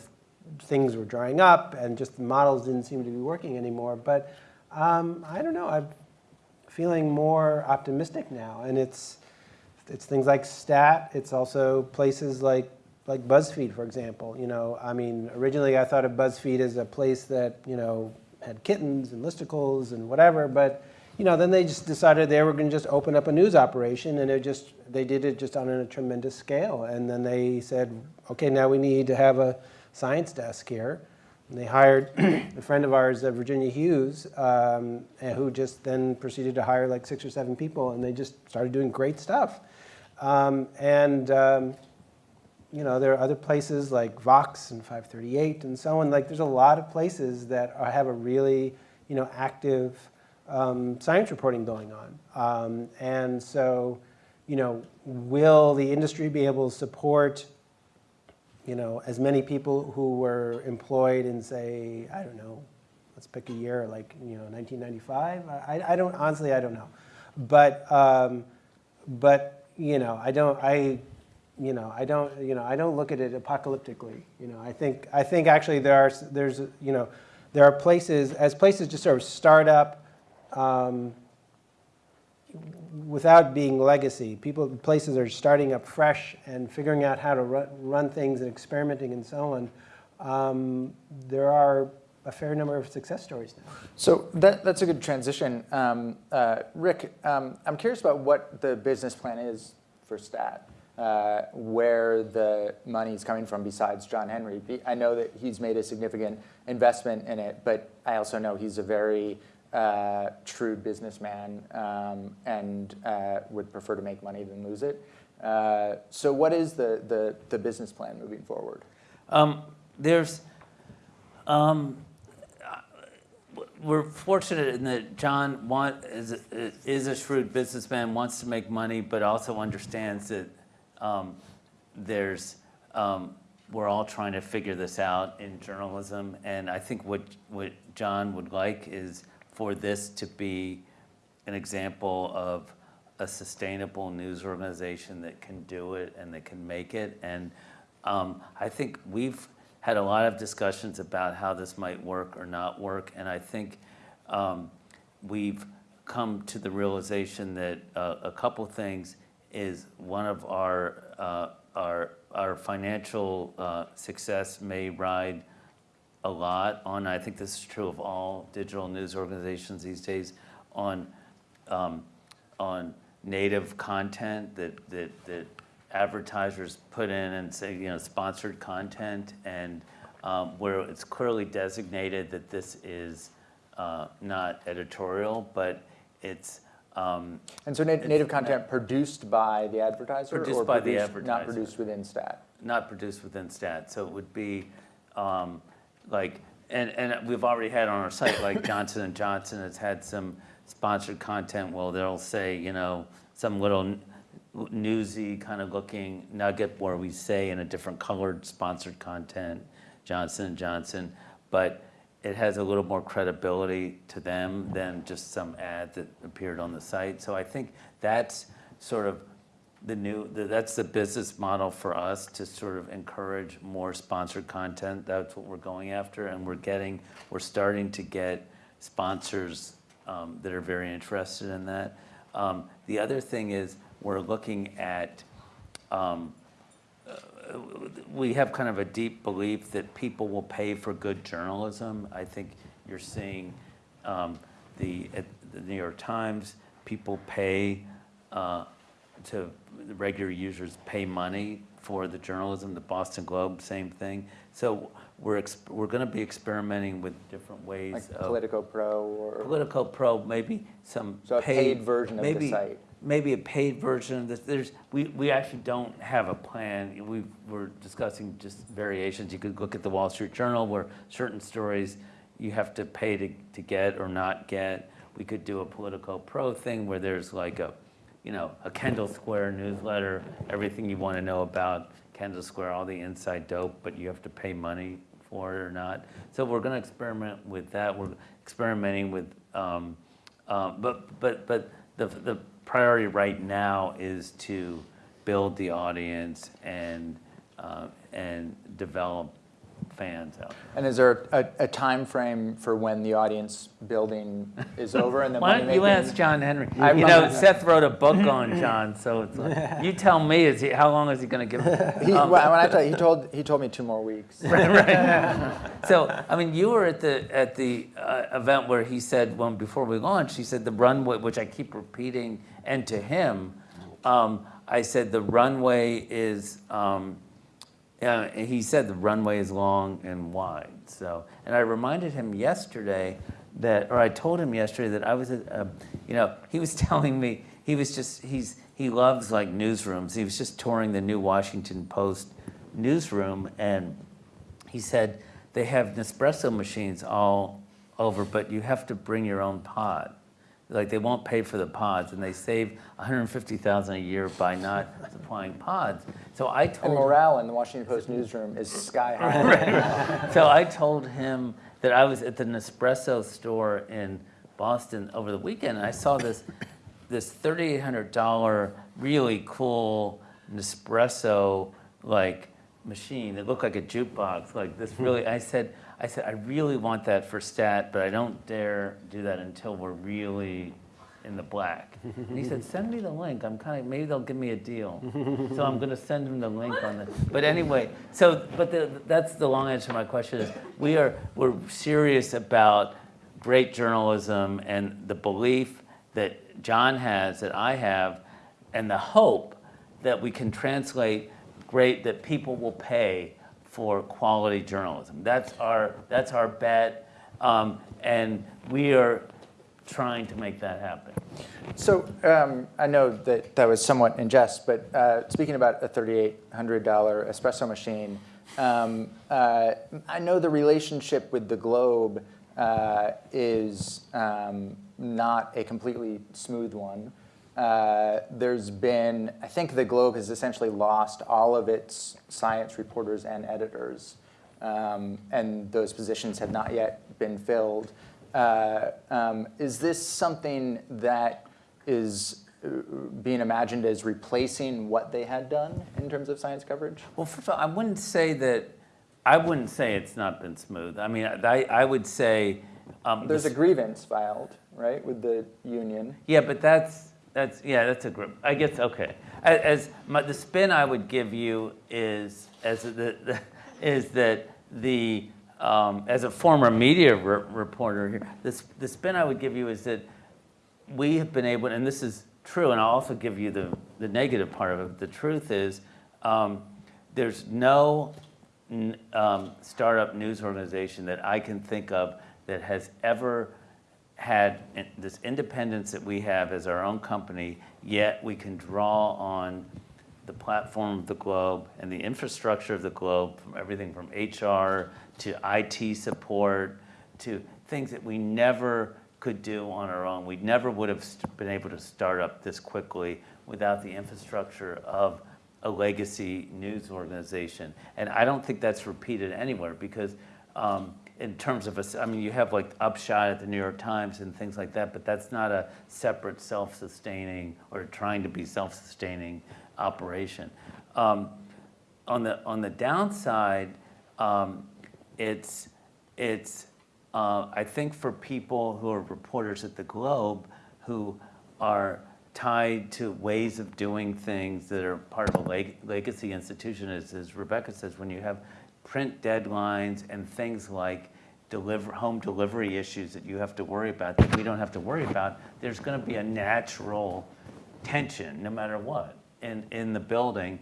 things were drying up and just the models didn't seem to be working anymore. But um, I don't know. I'm feeling more optimistic now, and it's it's things like Stat. It's also places like like BuzzFeed, for example. You know, I mean, originally I thought of BuzzFeed as a place that you know had kittens and listicles and whatever, but you know, then they just decided they were going to just open up a news operation, and it just they did it just on a tremendous scale. And then they said, okay, now we need to have a science desk here. And they hired a friend of ours, uh, Virginia Hughes, um, and who just then proceeded to hire like six or seven people, and they just started doing great stuff. Um, and um, you know, there are other places like Vox and 538 and so on. Like, there's a lot of places that are, have a really, you know, active um, science reporting going on. Um, and so, you know, will the industry be able to support, you know, as many people who were employed in, say, I don't know, let's pick a year, like, you know, 1995? I, I don't, honestly, I don't know. But, um, but, you know, I don't, I, you know, I don't, you know, I don't look at it apocalyptically. You know, I think, I think actually there are, there's, you know, there are places, as places just sort of start up um, without being legacy. People, places are starting up fresh and figuring out how to run, run things and experimenting and so on. Um, there are a fair number of success stories now. So that, that's a good transition. Um, uh, Rick, um, I'm curious about what the business plan is for STAT, uh, where the money is coming from besides John Henry. I know that he's made a significant investment in it, but I also know he's a very uh, shrewd businessman um, and uh, would prefer to make money than lose it. Uh, so what is the, the, the business plan moving forward? Um, there's, um, we're fortunate in that John want, is, is a shrewd businessman, wants to make money, but also understands that um, there's, um, we're all trying to figure this out in journalism. And I think what, what John would like is for this to be an example of a sustainable news organization that can do it and that can make it. And um, I think we've had a lot of discussions about how this might work or not work. And I think um, we've come to the realization that uh, a couple things is one of our, uh, our, our financial uh, success may ride a lot on, I think this is true of all digital news organizations these days, on, um, on native content that, that, that advertisers put in and say, you know, sponsored content and um, where it's clearly designated that this is uh, not editorial, but it's, um, And so nat- native content produced by the advertiser? Produced or by the produced- Not produced within stat? not produced within stat. So it would be um, like, and, and we've already had on our site, like Johnson and Johnson has had some sponsored content. Well, they'll say, you know, some little newsy kind of looking nugget where we say in a different colored sponsored content, Johnson and Johnson, but it has a little more credibility to them than just some ad that appeared on the site. So I think that's sort of the new, the- that's the business model for us to sort of encourage more sponsored content. That's what we're going after, and we're getting, we're starting to get sponsors um, that are very interested in that. Um, The other thing is, we're looking at, um, uh, we have kind of a deep belief that people will pay for good journalism. I think you're seeing um, the, the New York Times, people pay uh, to, regular users pay money for the journalism, the Boston Globe, same thing. So we're, we're gonna be experimenting with different ways Like of. Politico Pro or? Politico Pro, maybe some So a paid version of the maybe- site. Maybe a paid version of this. There's, we, we actually don't have a plan. We were discussing just variations. You could look at the Wall Street Journal where certain stories you have to pay to, to get or not get. We could do a Politico Pro thing where there's like a, you know, a Kendall Square newsletter, everything you want to know about Kendall Square, all the inside dope, but you have to pay money for it or not. So we're going to experiment with that. We're experimenting with, um, um, but but but the the priority right now is to build the audience and uh, and develop fans out. there. And is there a, a time frame for when the audience building is over and the Why money don't you ask John Henry? I'm You know, Seth wrote a book on John, so it's like, you tell me, is he, how long is he going to give? He, Um, when I tell he told he told me two more weeks. Right. So, I mean, you were at the, at the uh, event where he said, when, before we launched, he said the runway, which I keep repeating, and to him, um, I said the runway is, um, yeah, he said the runway is long and wide. So, and I reminded him yesterday that, or I told him yesterday that I was uh, you know, he was telling me he was just he's he loves like newsrooms. He was just touring the new Washington Post newsroom, and he said they have Nespresso machines all over, but you have to bring your own pod. Like they won't pay for the pods, and they save 150,000 a year by not supplying pods. So I And told morale in the Washington Post newsroom is sky high. so I told him that I was at the Nespresso store in Boston over the weekend. And I saw this this $3,800 really cool Nespresso like machine. It looked like a jukebox. Like this hmm. really. I said I said I really want that for stat, but I don't dare do that until we're really in the black. And he said, send me the link. I'm kind of, maybe they'll give me a deal. So I'm going to send him the link on the, but anyway, so, but the, that's the long answer to my question is, we are, we're serious about great journalism and the belief that John has, that I have, and the hope that we can translate great, that people will pay for quality journalism. That's our, that's our bet. Um, and we are trying to make that happen. So um, I know that that was somewhat in jest, but uh, speaking about a $3,800 espresso machine, um, uh, I know the relationship with the Globe uh, is um, not a completely smooth one. Uh, there's been, I think the Globe has essentially lost all of its science reporters and editors, um, and those positions have not yet been filled. Uh, um, is this something that is uh, being imagined as replacing what they had done in terms of science coverage? Well, first of all, I wouldn't say that, I wouldn't say it's not been smooth. I mean, I, I would say. um, There's a grievance filed, right, with the union. Yeah, but that's, that's, yeah, that's a group, I guess, okay. As, my, the spin I would give you is, as the, the- is that the, um, as a former media re- reporter here, this, the spin I would give you is that we have been able, and this is true, and I'll also give you the, the negative part of it. The truth is, um, there's no um, startup news organization that I can think of that has ever had this independence that we have as our own company, yet we can draw on the platform of the Globe and the infrastructure of the Globe, from everything from HR to IT support to things that we never could do on our own. We never would have been able to start up this quickly without the infrastructure of a legacy news organization. And I don't think that's repeated anywhere because um, in terms of, a I mean, you have like Upshot at the New York Times and things like that, but that's not a separate self-sustaining or trying to be self-sustaining operation. Um, on the on the downside, um, it's it's uh, I think for people who are reporters at the Globe who are tied to ways of doing things that are part of a leg- legacy institution, as, as Rebecca says, when you have print deadlines and things like deliver home delivery issues that you have to worry about that we don't have to worry about, there's going to be a natural tension no matter what in, in the building.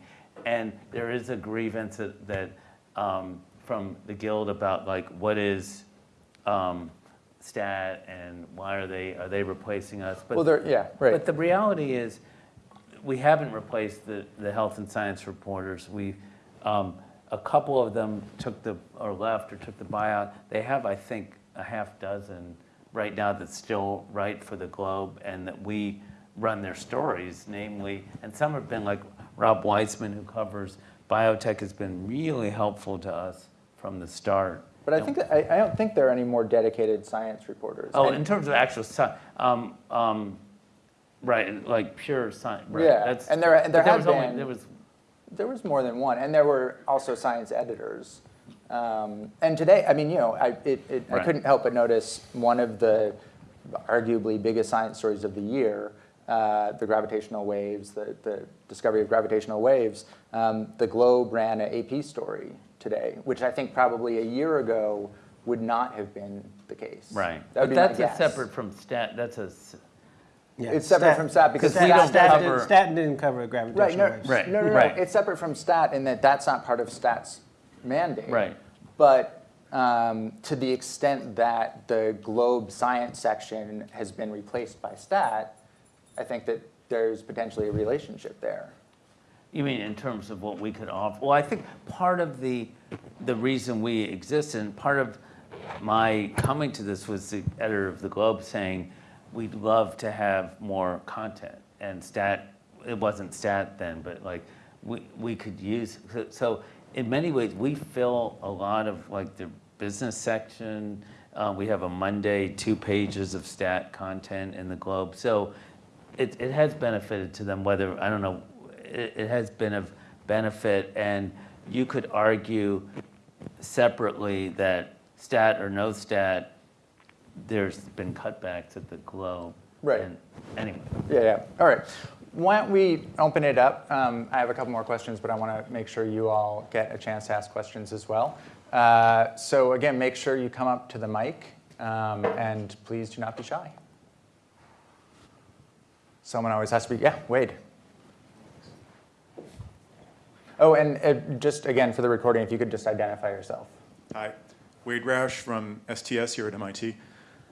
And there is a grievance that, that um, from the guild about like what is um, stat and why are they are they replacing us? But Well, yeah, right. but the reality is, we haven't replaced the, the health and science reporters. We, um, a couple of them took the, or left or took the buyout. They have, I think, a half dozen right now that still write for the Globe and that we run their stories, namely, and some have been like Rob Weisman, who covers biotech, has been really helpful to us from the start. But I think that, I, I don't think there are any more dedicated science reporters. Oh, And- in terms of actual sci, um, um, right, like pure science, right. Yeah, that's- and there- and there have was only- been- There was, There was more than one, and there were also science editors. Um, and today, I mean, you know, I, it, it, I couldn't help but notice one of the arguably biggest science stories of the year, uh, the gravitational waves, the, the discovery of gravitational waves. Um, the Globe ran an AP story today, which I think probably a year ago would not have been the case. right. That would But be my that's a separate from stat, that's a, s- Yeah, It's separate from stat because we Stat- don't Stat cover- didn't- Stat didn't cover gravitational Right, no, waves. Right. no, no, no, right. it's separate from stat in that that's not part of stat's mandate. Right. But um, to the extent that the Globe science section has been replaced by stat, I think that there's potentially a relationship there. you mean in terms of what we could offer? Well, I think part of the, the reason we exist and part of my coming to this was the editor of the Globe saying, we'd love to have more content. And stat, it wasn't stat then, but like, we, we could use, so- so in many ways, we fill a lot of like the business section. Uh, we have a Monday, two pages of stat content in the Globe. So it, it has benefited to them, whether, I don't know, it, it has been of benefit. And you could argue separately that stat or no stat, there's been cutbacks at the Globe. Right. And Anyway, Yeah, yeah. All right. Why don't we open it up? Um, I have a couple more questions, but I want to make sure you all get a chance to ask questions as well. Uh, so again, make sure you come up to the mic, um, and please do not be shy. Someone always has to be, yeah, Wade. Oh, and uh, just again for the recording, if you could just identify yourself. Hi, Wade Roush from STS here at MIT.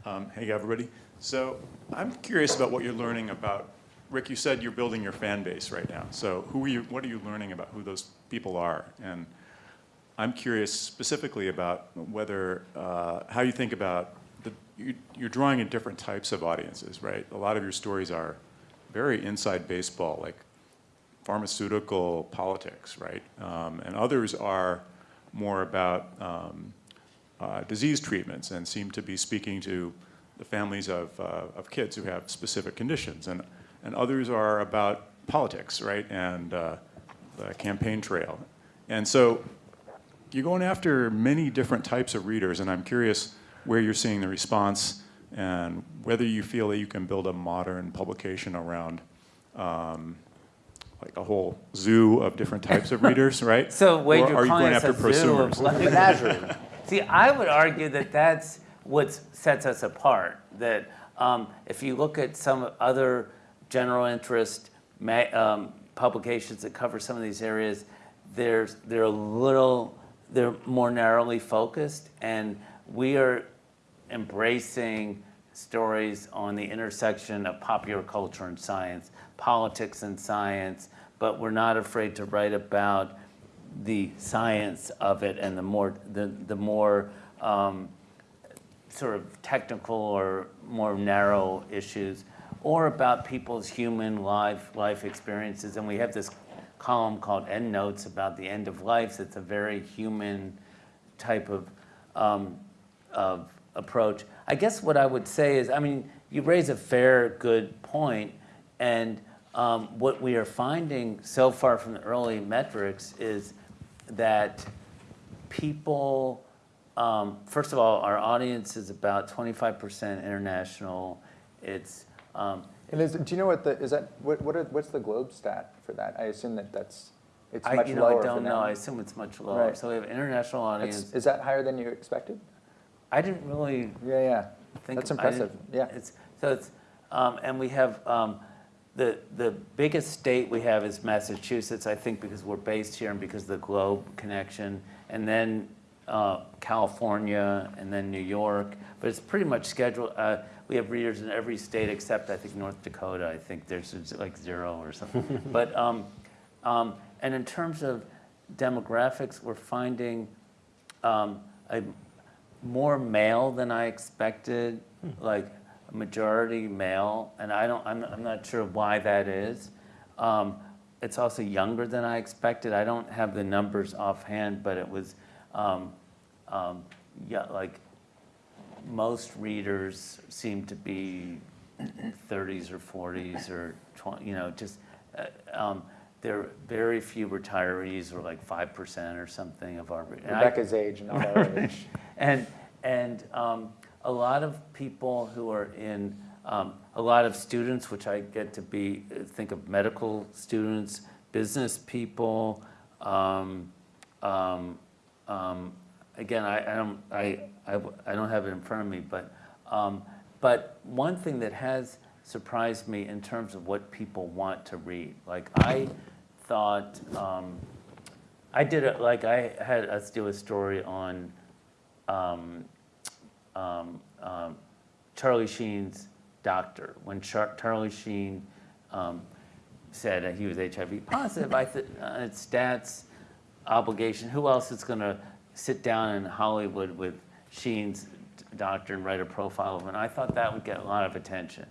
Um, hey, everybody. So I'm curious about what you're learning about, Rick, you said you're building your fan base right now. So who are you, what are you learning about who those people are? And I'm curious specifically about whether, uh, how you think about, the, you, you're drawing in different types of audiences, right? A lot of your stories are very inside baseball, like pharmaceutical politics, right? Um, and others are more about um, uh, disease treatments and seem to be speaking to the families of, uh, of kids who have specific conditions. And, and others are about politics, right? And uh, the campaign trail. And so you're going after many different types of readers, and I'm curious where you're seeing the response and whether you feel that you can build a modern publication around um, like a whole zoo of different types of readers, right? So Wade, Or you're you going after a zoo of prosumers? like- Menagerie. See, I would argue that that's what sets us apart. That um, if you look at some other general interest um, publications that cover some of these areas, there's they're a little they're more narrowly focused, and we are embracing stories on the intersection of popular culture and science, politics and science, but we're not afraid to write about the science of it and the more the, the more um, sort of technical or more narrow issues or about people's human life life experiences. And we have this column called end notes about the end of life. It's a very human type of, um, of approach. I guess what i would say is i mean you raise a fair good point. And um, what we are finding so far from the early metrics is that people, um, first of all, our audience is about 25% international. It's, um, And is, do you know what the, is that, what, what are, what's the Globe stat for that? I assume that that's, it's I, much you know, lower I don't know. I assume it's much lower. Right. So we have international audience. Is that higher than you expected? I didn't really Yeah, yeah. think That's impressive, yeah. It's, so it's, um, and we have, um, the, the biggest state we have is Massachusetts, I think because we're based here and because of the Globe connection, and then, uh, California, and then New York, but it's pretty much scheduled, uh, we have readers in every state except, I think, North Dakota, I think there's like zero or something. But, um, um, and in terms of demographics, we're finding, um, a more male than I expected, like a majority male, and I don't, I'm, I'm not sure why that is. Um, it's also younger than I expected. I don't have the numbers offhand, but it was, um, um, yeah, like most readers seem to be 30s or 40s or 20, you know, just, uh, um, there are very few retirees or like 5% or something of our. and I- Rebecca's age, not our age. and and um, a lot of people who are in um, a lot of students, which I get to be think of medical students, business people. Um, um, um, again, I, I don't I, I I don't have it in front of me, but um, but one thing that has surprised me in terms of what people want to read, like I thought. Um, I did it like I had us do a story on um, um, um, Charlie Sheen's doctor. When Char- Charlie Sheen um, said that he was HIV positive, I thought uh, it's stats obligation. Who else is going to sit down in Hollywood with Sheen's doctor and write a profile of him? And I thought that would get a lot of attention.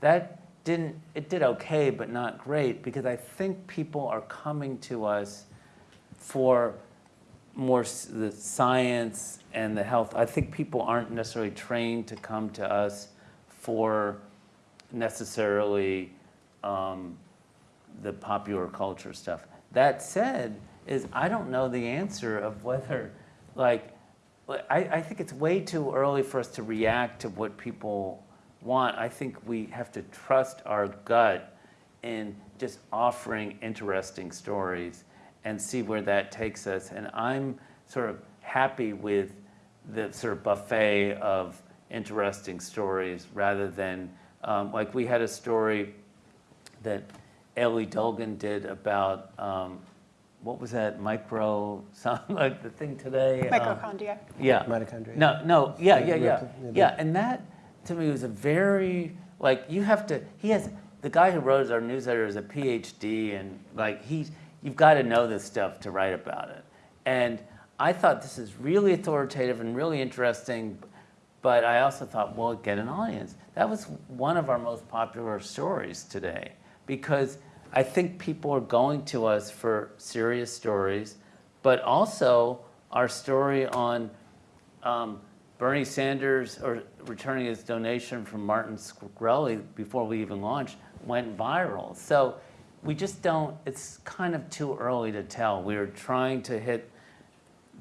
That didn't. It did okay, but not great because I think people are coming to us for more the science and the health. I think people aren't necessarily trained to come to us for necessarily um, the popular culture stuff. That said, is I don't know the answer of whether, like, I, I think it's way too early for us to react to what people want. I think we have to trust our gut in just offering interesting stories and see where that takes us. And I'm sort of happy with the sort of buffet of interesting stories rather than, um, like, we had a story that Elie Dolgin did about, um, what was that, micro, something like the thing today? um, yeah. Mitochondria. No, no, yeah, yeah, Yeah, yeah, yeah, yeah, and that, to me was a very like you have to. He has the guy who wrote our newsletter is a PhD, and like he's you've got to know this stuff to write about it. And I thought this is really authoritative and really interesting, but I also thought, well, get an audience. That was one of our most popular stories today because I think people are going to us for serious stories, but also our story on um, Bernie Sanders or returning his donation from Martin Shkreli before we even launched went viral. So we just don't, it's kind of too early to tell. We are trying to hit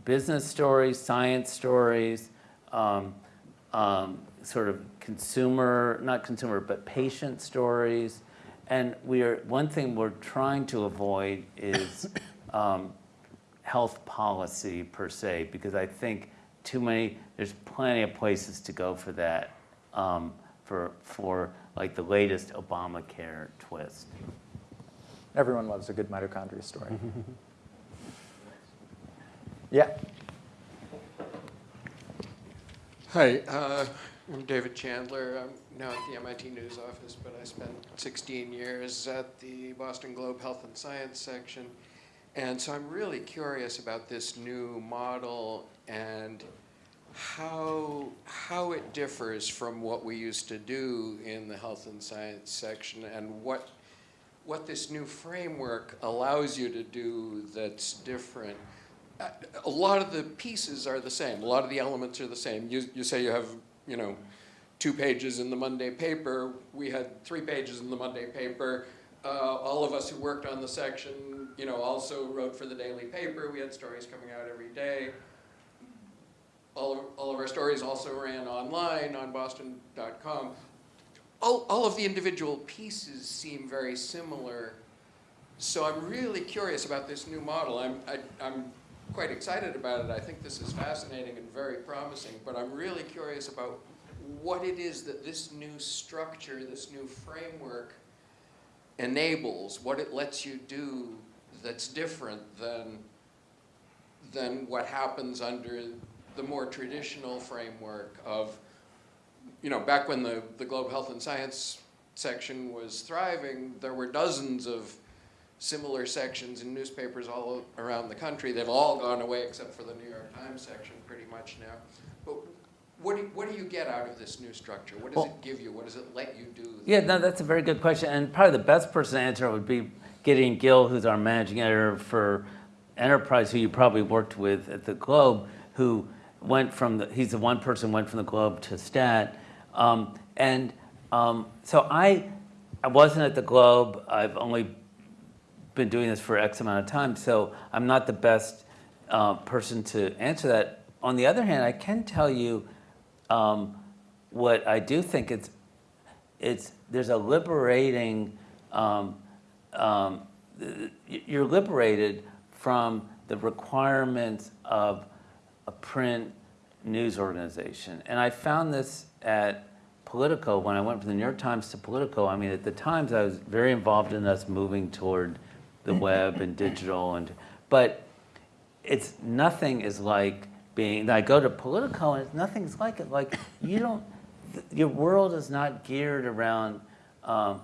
business stories, science stories, um, um, sort of consumer, not consumer, but patient stories. And we are, one thing we're trying to avoid is um, health policy per se, because I think too many, there's plenty of places to go for that, um, for, for like the latest Obamacare twist. Everyone loves a good mitochondria story. yeah. Hi, uh, I'm David Chandler. I'm now at the MIT News Office, but I spent 16 years at the Boston Globe Health and Science section. And so I'm really curious about this new model and how, how it differs from what we used to do in the health and science section and what, what this new framework allows you to do that's different. A lot of the pieces are the same. A lot of the elements are the same. You, you say you have, you know, two pages in the Monday paper. We had three pages in the Monday paper. Uh, all of us who worked on the section, you know, also wrote for the daily paper. We had stories coming out every day. All of, all of our stories also ran online on boston.com. All, all of the individual pieces seem very similar. So I'm really curious about this new model. I'm, I, I'm quite excited about it. I think this is fascinating and very promising, but I'm really curious about what it is that this new structure, this new framework enables, what it lets you do that's different than, than what happens under the more traditional framework of, you know, back when the, the Globe Health and Science section was thriving, there were dozens of similar sections in newspapers all around the country. They've all gone away except for the New York Times section pretty much now. But what do, what do you get out of this new structure? What does Well- it give you? What does it let you do? Yeah, no, that's a very good question, and probably the best person to answer would be Gideon Gil, who's our managing editor for Enterprise, who you probably worked with at the Globe, who went from the, he's the one person went from the Globe to Stat. Um, and um, so I, I wasn't at the Globe. I've only been doing this for X amount of time, so I'm not the best uh, person to answer that. On the other hand, I can tell you um, what I do think it's, it's there's a liberating, um, um, you're liberated from the requirements of a print news organization. And I found this at Politico when I went from the New York Times to Politico. I mean, at the Times, I was very involved in us moving toward the web and digital, and but it's nothing is like being. I go to Politico, and nothing's like it. Like you don't, your world is not geared around um,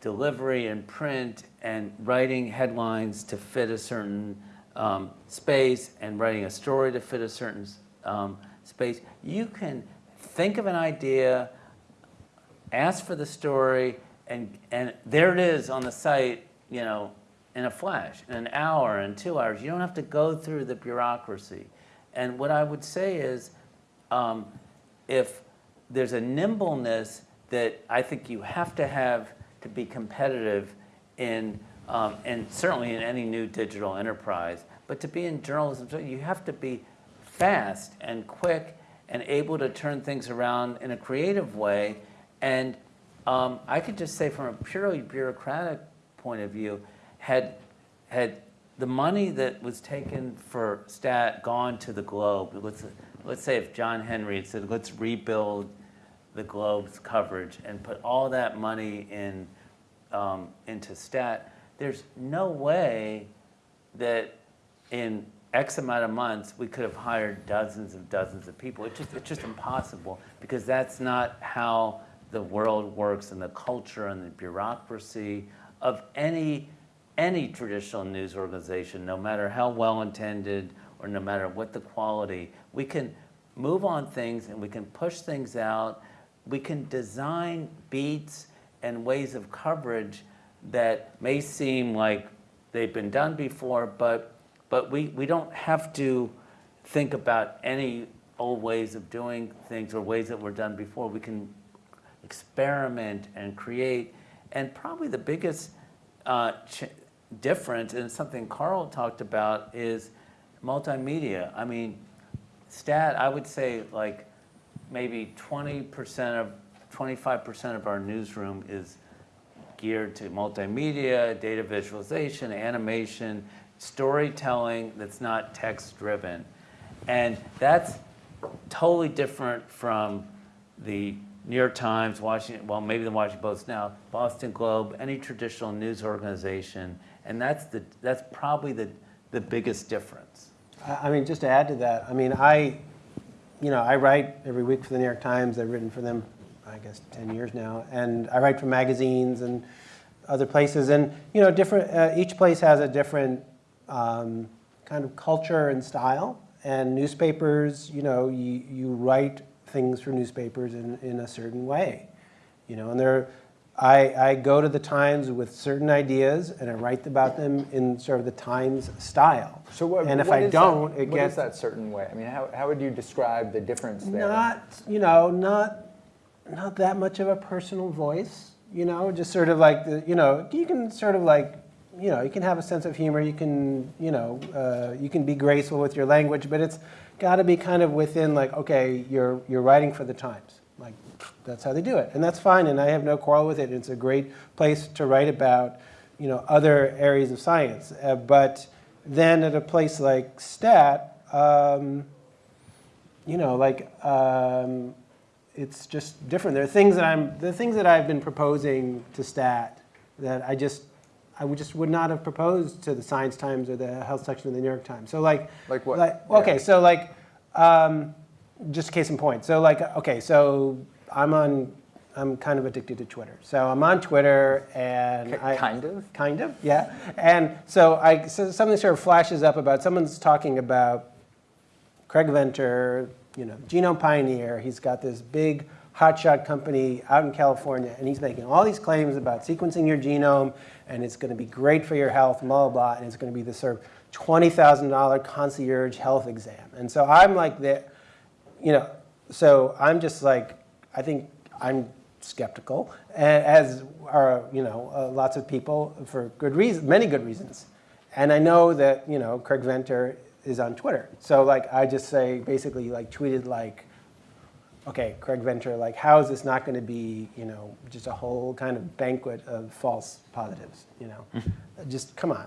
delivery and print and writing headlines to fit a certain um, space and writing a story to fit a certain um, space. You can think of an idea, ask for the story, and, and there it is on the site, you know, in a flash, in an hour, in two hours. You don't have to go through the bureaucracy. And what I would say is, um, if there's a nimbleness that I think you have to have to be competitive in, um, and certainly in any new digital enterprise, but to be in journalism, you have to be fast and quick and able to turn things around in a creative way. And um, I could just say from a purely bureaucratic point of view, had, had the money that was taken for stat gone to the Globe, let's, let's say if John Henry had said, let's rebuild the Globe's coverage and put all that money in, um, into stat, there's no way that in X amount of months, we could have hired dozens and dozens of people. It's just, it's just impossible because that's not how the world works and the culture and the bureaucracy of any, any traditional news organization, no matter how well-intended or no matter what the quality. We can move on things and we can push things out. We can design beats and ways of coverage that may seem like they've been done before, but, but we, we don't have to think about any old ways of doing things or ways that were done before. We can experiment and create. And probably the biggest uh, ch- difference, and something Carl talked about, is multimedia. I mean, stat, I would say like maybe 20% of, 25% of our newsroom is geared to multimedia, data visualization, animation, storytelling that's not text driven. And that's totally different from the New York Times, Washington, well, maybe the Washington Post now, Boston Globe, any traditional news organization. And that's, the, that's probably the, the biggest difference. I mean, just to add to that, I mean, I, you know, I write every week for the New York Times. I've written for them, I guess, 10 years now. And I write for magazines and other places. And, you know, different, uh, each place has a different um, kind of culture and style. And newspapers, you know, you, you write things for newspapers in, in a certain way. You know, and there, I, I go to the Times with certain ideas and I write about them in sort of the Times style. So what, and if I don't, that, it what gets is that certain way? I mean, how, how would you describe the difference there? not, you know, not not that much of a personal voice. You know, just sort of like the, you know, you can sort of like, you know, you can have a sense of humor. You can, you know, uh, you can be graceful with your language, but it's got to be kind of within like, okay, you're you're writing for the Times. Like that's how they do it, and that's fine. And I have no quarrel with it. It's a great place to write about, you know, other areas of science. Uh, but then at a place like Stat. Um, you know, like um, it's just different. There are things that I'm, the things that I've been proposing to Stat that I just, I would just would not have proposed to the Science Times or the Health section of the New York Times. So like, Like what? okay, Yeah. so like, um, just case in point. So like, okay, so I'm on, I'm kind of addicted to Twitter. So I'm on Twitter and I kind of? kind of, yeah. And so I, so something sort of flashes up about someone's talking about Craig Venter, you know, genome pioneer. He's got this big hotshot company out in California, and he's making all these claims about sequencing your genome, and it's going to be great for your health, blah, blah, blah, and it's going to be this sort of $20,000 concierge health exam. And so I'm like, the, you know, so I'm just like, I think I'm skeptical, as are, you know, uh, lots of people for good reason, many good reasons. And I know that, you know, Craig Venter is on Twitter. So like, I just say, basically like tweeted like, okay, Craig Venter, like, how is this not going to be, you know, just a whole kind of banquet of false positives, you know? just come on.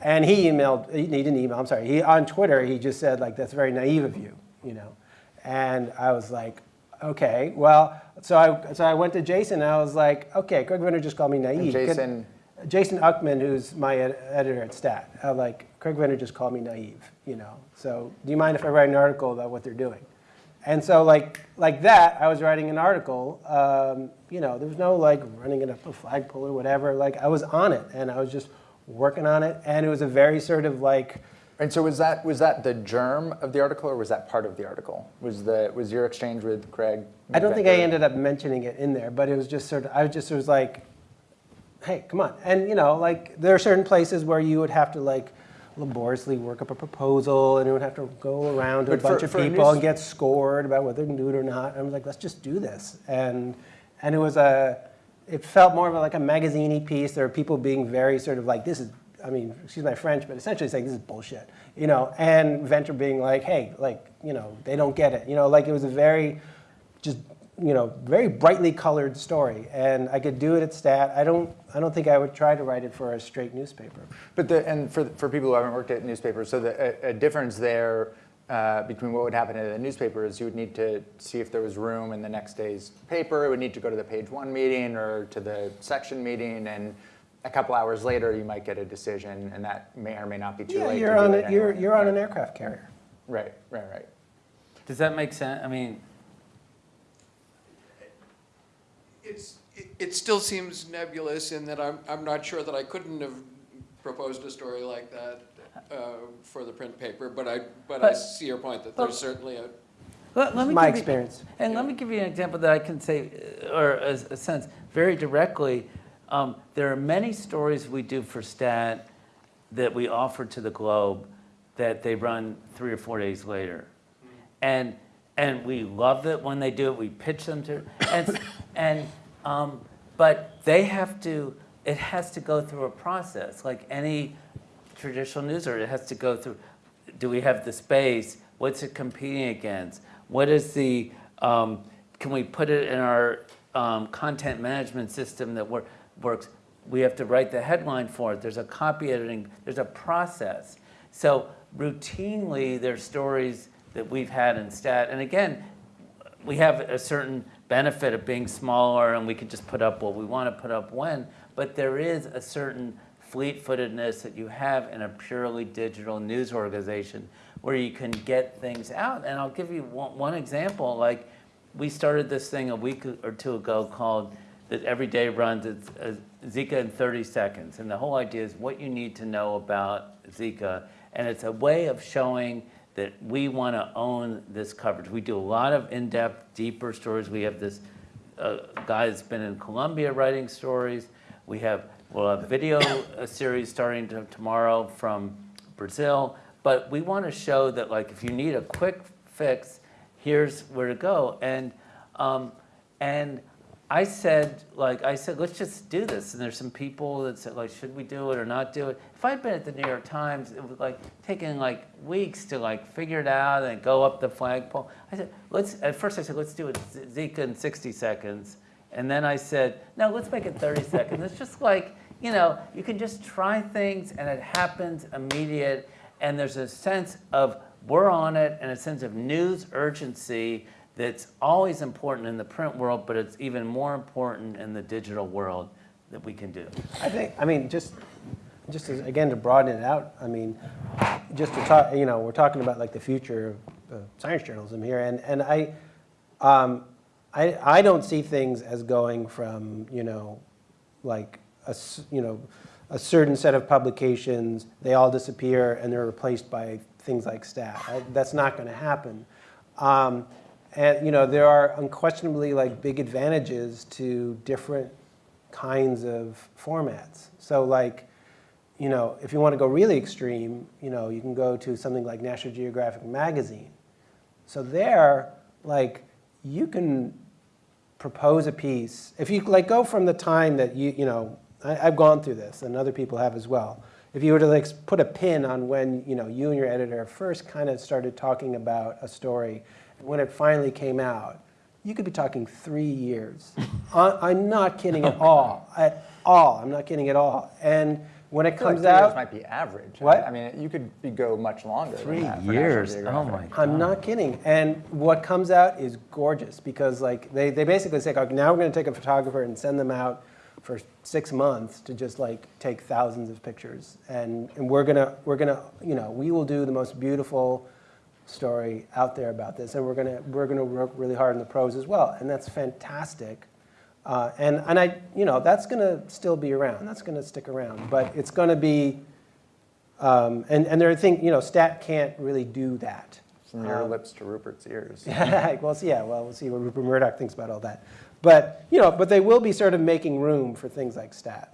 And he emailed, he didn't email, I'm sorry, he, on Twitter, he just said, like, that's very naive of you, you know? And I was like, okay, well, so I, so I went to Jason and I was like, okay, Craig Venter just called me naive. Could- Jason- Jason Ukman, who's my ed- editor at Stat, I like, Craig Venter just called me naive, you know? So do you mind if I write an article about what they're doing? And so like, like that, I was writing an article, um, you know, there was no like running it up a flagpole or whatever. Like I was on it and I was just working on it. And it was a very sort of like, And so was that was that the germ of the article, or was that part of the article? Was the was your exchange with Craig? I don't think I ended up mentioning it in there, but it was just sort of, I was just was like, hey, come on. And you know, like there are certain places where you would have to like laboriously work up a proposal and it would have to go around to a But for- bunch of for a people news- and get scored about whether they can do it or not. And I was like, let's just do this. And and it was a, it felt more of a, like a magazine piece. There were people being very sort of like, this is, I mean, excuse my French, but essentially saying this is bullshit, you know. And Venter being like, hey, like, you know, they don't get it, you know. Like it was a very, just you know, very brightly colored story, and I could do it at Stat. I don't, I don't think I would try to write it for a straight newspaper. But the, and for, for people who haven't worked at newspapers, so the, a, a difference there uh, between what would happen at a newspaper is you would need to see if there was room in the next day's paper. It would need to go to the page one meeting or to the section meeting, and a couple hours later, you might get a decision, and that may or may not be too Yeah, late. you're to on, a- it you're, you're on an aircraft carrier. Right, right, right. Does that make sense? I mean, It's, it, it still seems nebulous in that I'm, I'm not sure that I couldn't have proposed a story like that uh, for the print paper, but I, but I see your point that but- there's certainly a, let, let me My give you- experience. And let me give you an example that I can say, uh, or a, a sense, very directly. Um, there are many stories we do for STAT that we offer to the Globe that they run three or four days later. And, and we love it when they do it, we pitch them to, and, and, um, but they have to, it has to go through a process, like any traditional news, or it has to go through, do we have the space? What's it competing against? What is the, um, can we put it in our um, content management system that wor- works? We have to write the headline for it. There's a copy editing, there's a process. So routinely, there's stories that we've had in stat, and again, we have a certain benefit of being smaller and we can just put up what we want to put up when, but there is a certain fleet-footedness that you have in a purely digital news organization where you can get things out. And I'll give you one, one example, like we started this thing a week or two ago called that every day runs uh, Zika in 30 seconds. And the whole idea is what you need to know about Zika. And it's a way of showing that we want to own this coverage. We do a lot of in-depth, deeper stories. We have this uh, guy that's been in Colombia writing stories. We have well, a video a series starting to, tomorrow from Brazil. But we want to show that, like, if you need a quick fix, here's where to go. And um, and I said, like, I said, let's just do this. And there's some people that said, like, should we do it or not do it? If I'd been at the New York Times, it was like taking like weeks to like figure it out and go up the flagpole. I said, let's, at first I said, let's do it Zika in 60 seconds. And then I said, no, let's make it 30 seconds. It's just like, you know, you can just try things and it happens immediate. And there's a sense of we're on it and a sense of news urgency that's always important in the print world, but it's even more important in the digital world that we can do. I think, I mean, just, just as, again, to broaden it out, I mean, just to talk, you know, we're talking about like the future of uh, science journalism here, and, and I, um, I, I don't see things as going from, you know, like, a, you know, a certain set of publications, they all disappear and they're replaced by things like stat. I, that's not going to happen. Um, and you know, there are unquestionably like big advantages to different kinds of formats. So like, you know, if you want to go really extreme, you know, you can go to something like National Geographic magazine. So there, like, you can propose a piece. If you like go from the time that you, you know, I, I've gone through this and other people have as well. If you were to like put a pin on when, you know, you and your editor first kind of started talking about a story, when it finally came out, you could be talking three years. I, I'm not kidding at all, at all. I'm not kidding at all. And when it I feel like comes three years out, might be average. What? I mean, you could be, go much longer. than Three that years, oh my God. I'm not kidding. And what comes out is gorgeous because like they, they basically say, okay, now we're going to take a photographer and send them out for six months to just like take thousands of pictures. And, and we're going to, we're going to, you know, we will do the most beautiful story out there about this. And we're going to, we're going to work really hard in the prose as well. And that's fantastic. Uh, and, and I, you know, that's going to still be around. That's going to stick around. But it's going to be, um, and, and there are things, you know, stat can't really do that. From your Um, lips to Rupert's ears. well, see, yeah, well, we'll see what Rupert Murdoch thinks about all that. But, you know, but they will be sort of making room for things like stat.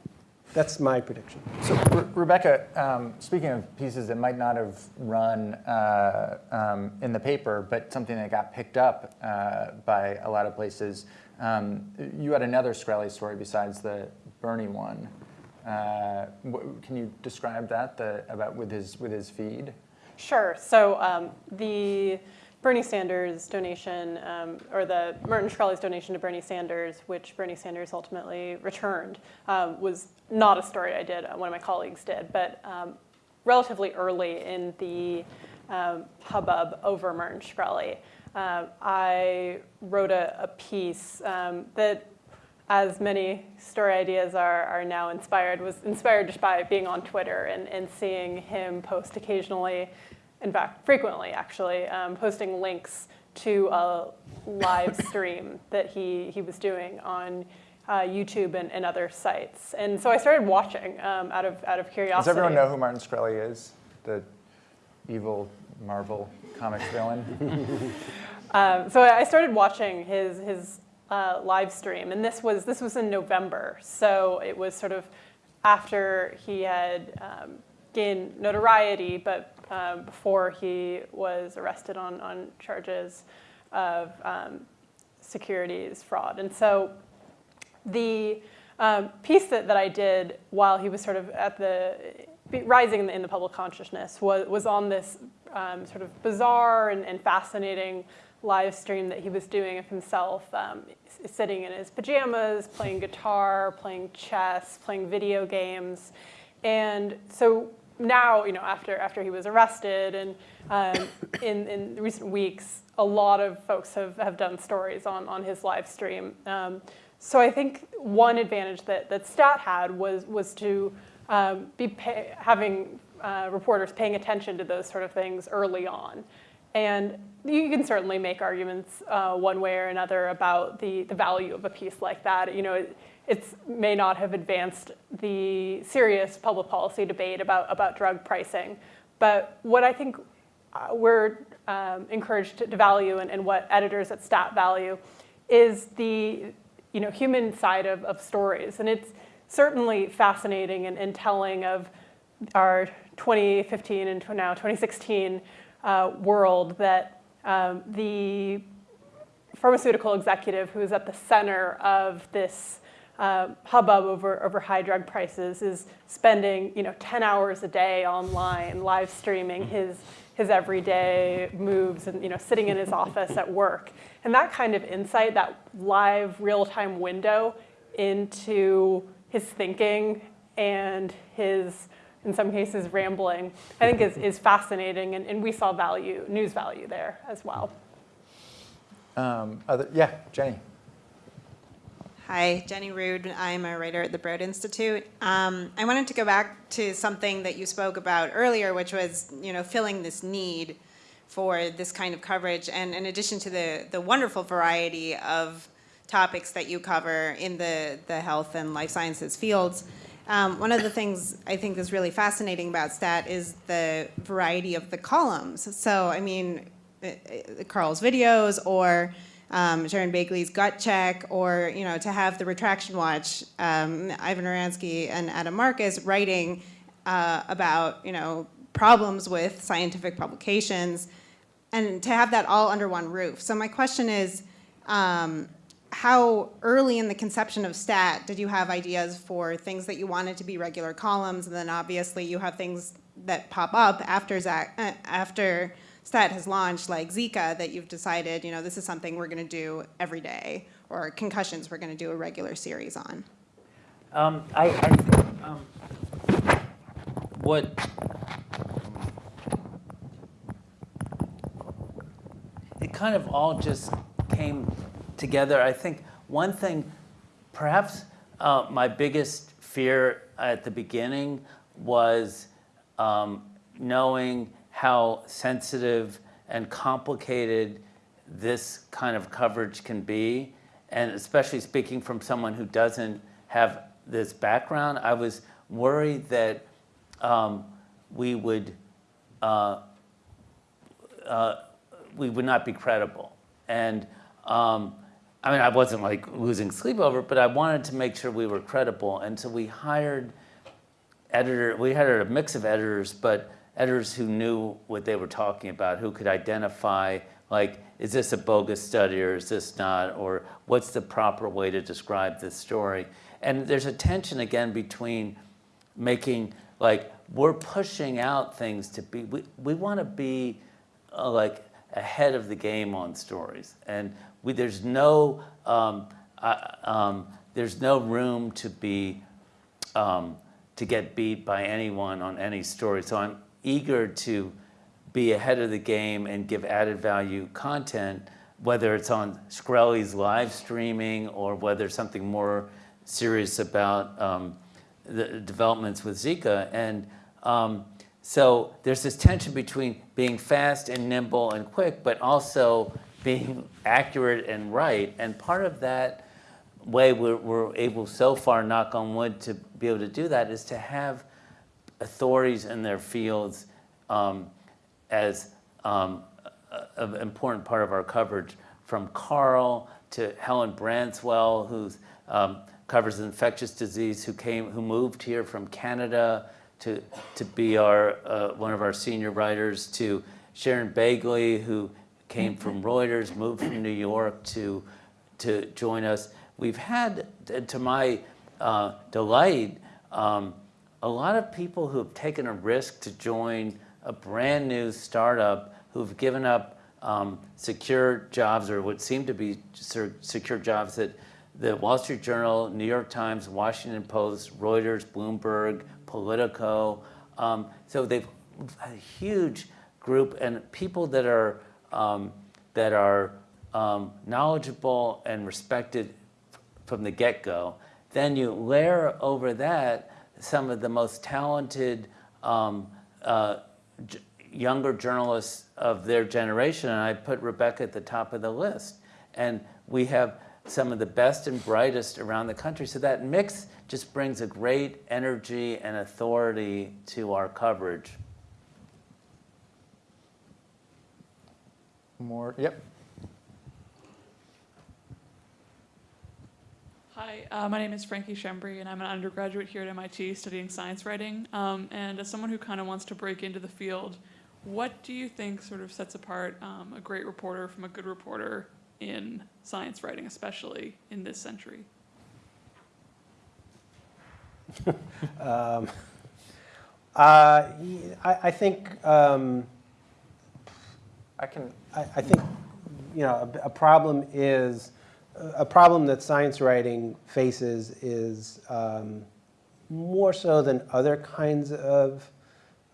That's my prediction. So, Re- Rebecca, um, speaking of pieces that might not have run uh, um, in the paper, but something that got picked up uh, by a lot of places, um, you had another Shkreli story besides the Bernie one. Uh, can you describe that the, about with his with his feed? Sure. So um, the Bernie Sanders donation, um, or the Martin Shkreli's donation to Bernie Sanders, which Bernie Sanders ultimately returned, um, was not a story I did. uh, One of my colleagues did, but um, relatively early in the um, hubbub over Merton Shkreli, uh, I wrote a, a piece um, that as many story ideas are, are now inspired, was inspired just by being on Twitter and, and seeing him post occasionally, in fact, frequently actually, um, posting links to a live stream that he, he was doing on uh, YouTube and, and other sites. And so I started watching um, out, of, out of curiosity. Does everyone know who Martin Shkreli is? The evil Marvel comics villain? Um, so I started watching his, his uh, live stream, and this was, this was in November. So it was sort of after he had um, gained notoriety, but um, before he was arrested on, on charges of um, securities fraud. And so the um, piece that, that I did while he was sort of at the rising in the, in the public consciousness was, was on this um, sort of bizarre and, and, fascinating live stream that he was doing of himself um, sitting in his pajamas, playing guitar, playing chess, playing video games. And so now, you know, after, after he was arrested and um, in, in recent weeks, a lot of folks have, have done stories on, on his live stream. Um, so I think one advantage that, that STAT had was, was to um, be pay, having uh, reporters paying attention to those sort of things early on. And you can certainly make arguments uh, one way or another about the, the value of a piece like that. You know, it it's, may not have advanced the serious public policy debate about, about drug pricing. But what I think uh, we're um, encouraged to, to value and, and, what editors at STAT value is the you know, human side of, of stories. And it's certainly fascinating and, and telling of our 2015 and now 2016 uh, world that um, the pharmaceutical executive who is at the center of this uh, hubbub over, over high drug prices is spending you know 10 hours a day online live streaming his, his everyday moves and you know sitting in his office at work and that kind of insight that live real-time window into his thinking and his in some cases rambling, I think is, is fascinating, and, and we saw value, news value there as well. Um, other, yeah, Jenny. Hi, Jenny Rude. I'm a writer at the Broad Institute. Um, I wanted to go back to something that you spoke about earlier, which was, you know, filling this need for this kind of coverage. And in addition to the, the wonderful variety of topics that you cover in the, the health and life sciences fields, um, one of the things I think is really fascinating about STAT is the variety of the columns. So, I mean, uh, uh, Carl's videos or um, Sharon Begley's gut check or, you know, to have the retraction watch, um, Ivan Oransky and Adam Marcus writing uh, about, you know, problems with scientific publications and to have that all under one roof. So my question is, um, how early in the conception of STAT did you have ideas for things that you wanted to be regular columns, and then obviously you have things that pop up after Zach, uh, after STAT has launched, like Zika, that you've decided, you know, this is something we're going to do every day, or concussions we're going to do a regular series on. Um, I, I think um, what it kind of all just came together. I think one thing, perhaps uh, my biggest fear at the beginning was um, knowing how sensitive and complicated this kind of coverage can be. And especially speaking from someone who doesn't have this background, I was worried that um, we would uh, uh, we would not be credible. And um, I mean, I wasn't like losing sleep over it, but I wanted to make sure we were credible. And so we hired editor, we hired a mix of editors, but editors who knew what they were talking about, who could identify like, is this a bogus study or is this not? Or what's the proper way to describe this story? And there's a tension again between making, like, we're pushing out things to be, we, we want to be uh, like ahead of the game on stories. And we, there's no um, uh, um, there's no room to be um, to get beat by anyone on any story. So I'm eager to be ahead of the game and give added value content whether it's on Shkreli's live streaming or whether something more serious about um, the developments with Zika. And um, so there's this tension between being fast and nimble and quick, but also being accurate and right. And part of that way we're, we're able so far, knock on wood, to be able to do that is to have authorities in their fields um, as um, an important part of our coverage, from Carl to Helen Branswell, who um, covers infectious disease, who came, who moved here from Canada to, to be our, uh, one of our senior writers, to Sharon Begley, who came from Reuters, moved from New York to, to join us. We've had, to my uh, delight, um, a lot of people who have taken a risk to join a brand new startup who've given up um, secure jobs or what seem to be secure jobs that the Wall Street Journal, New York Times, Washington Post, Reuters, Bloomberg, Politico. Um, so they've a huge group and people that are um, that are um, knowledgeable and respected from the get-go. Then you layer over that some of the most talented um, uh, younger journalists of their generation, and I put Rebecca at the top of the list. And we have some of the best and brightest around the country. So that mix just brings a great energy and authority to our coverage. More, yep. Hi, uh, my name is Frankie Schembri, and I'm an undergraduate here at MIT studying science writing. Um, and as someone who kind of wants to break into the field, what do you think sort of sets apart um, a great reporter from a good reporter in science writing, especially in this century? Um, uh, I, I think, um, I can, I, I think, you know, a, a problem is, a problem that science writing faces is um, more so than other kinds of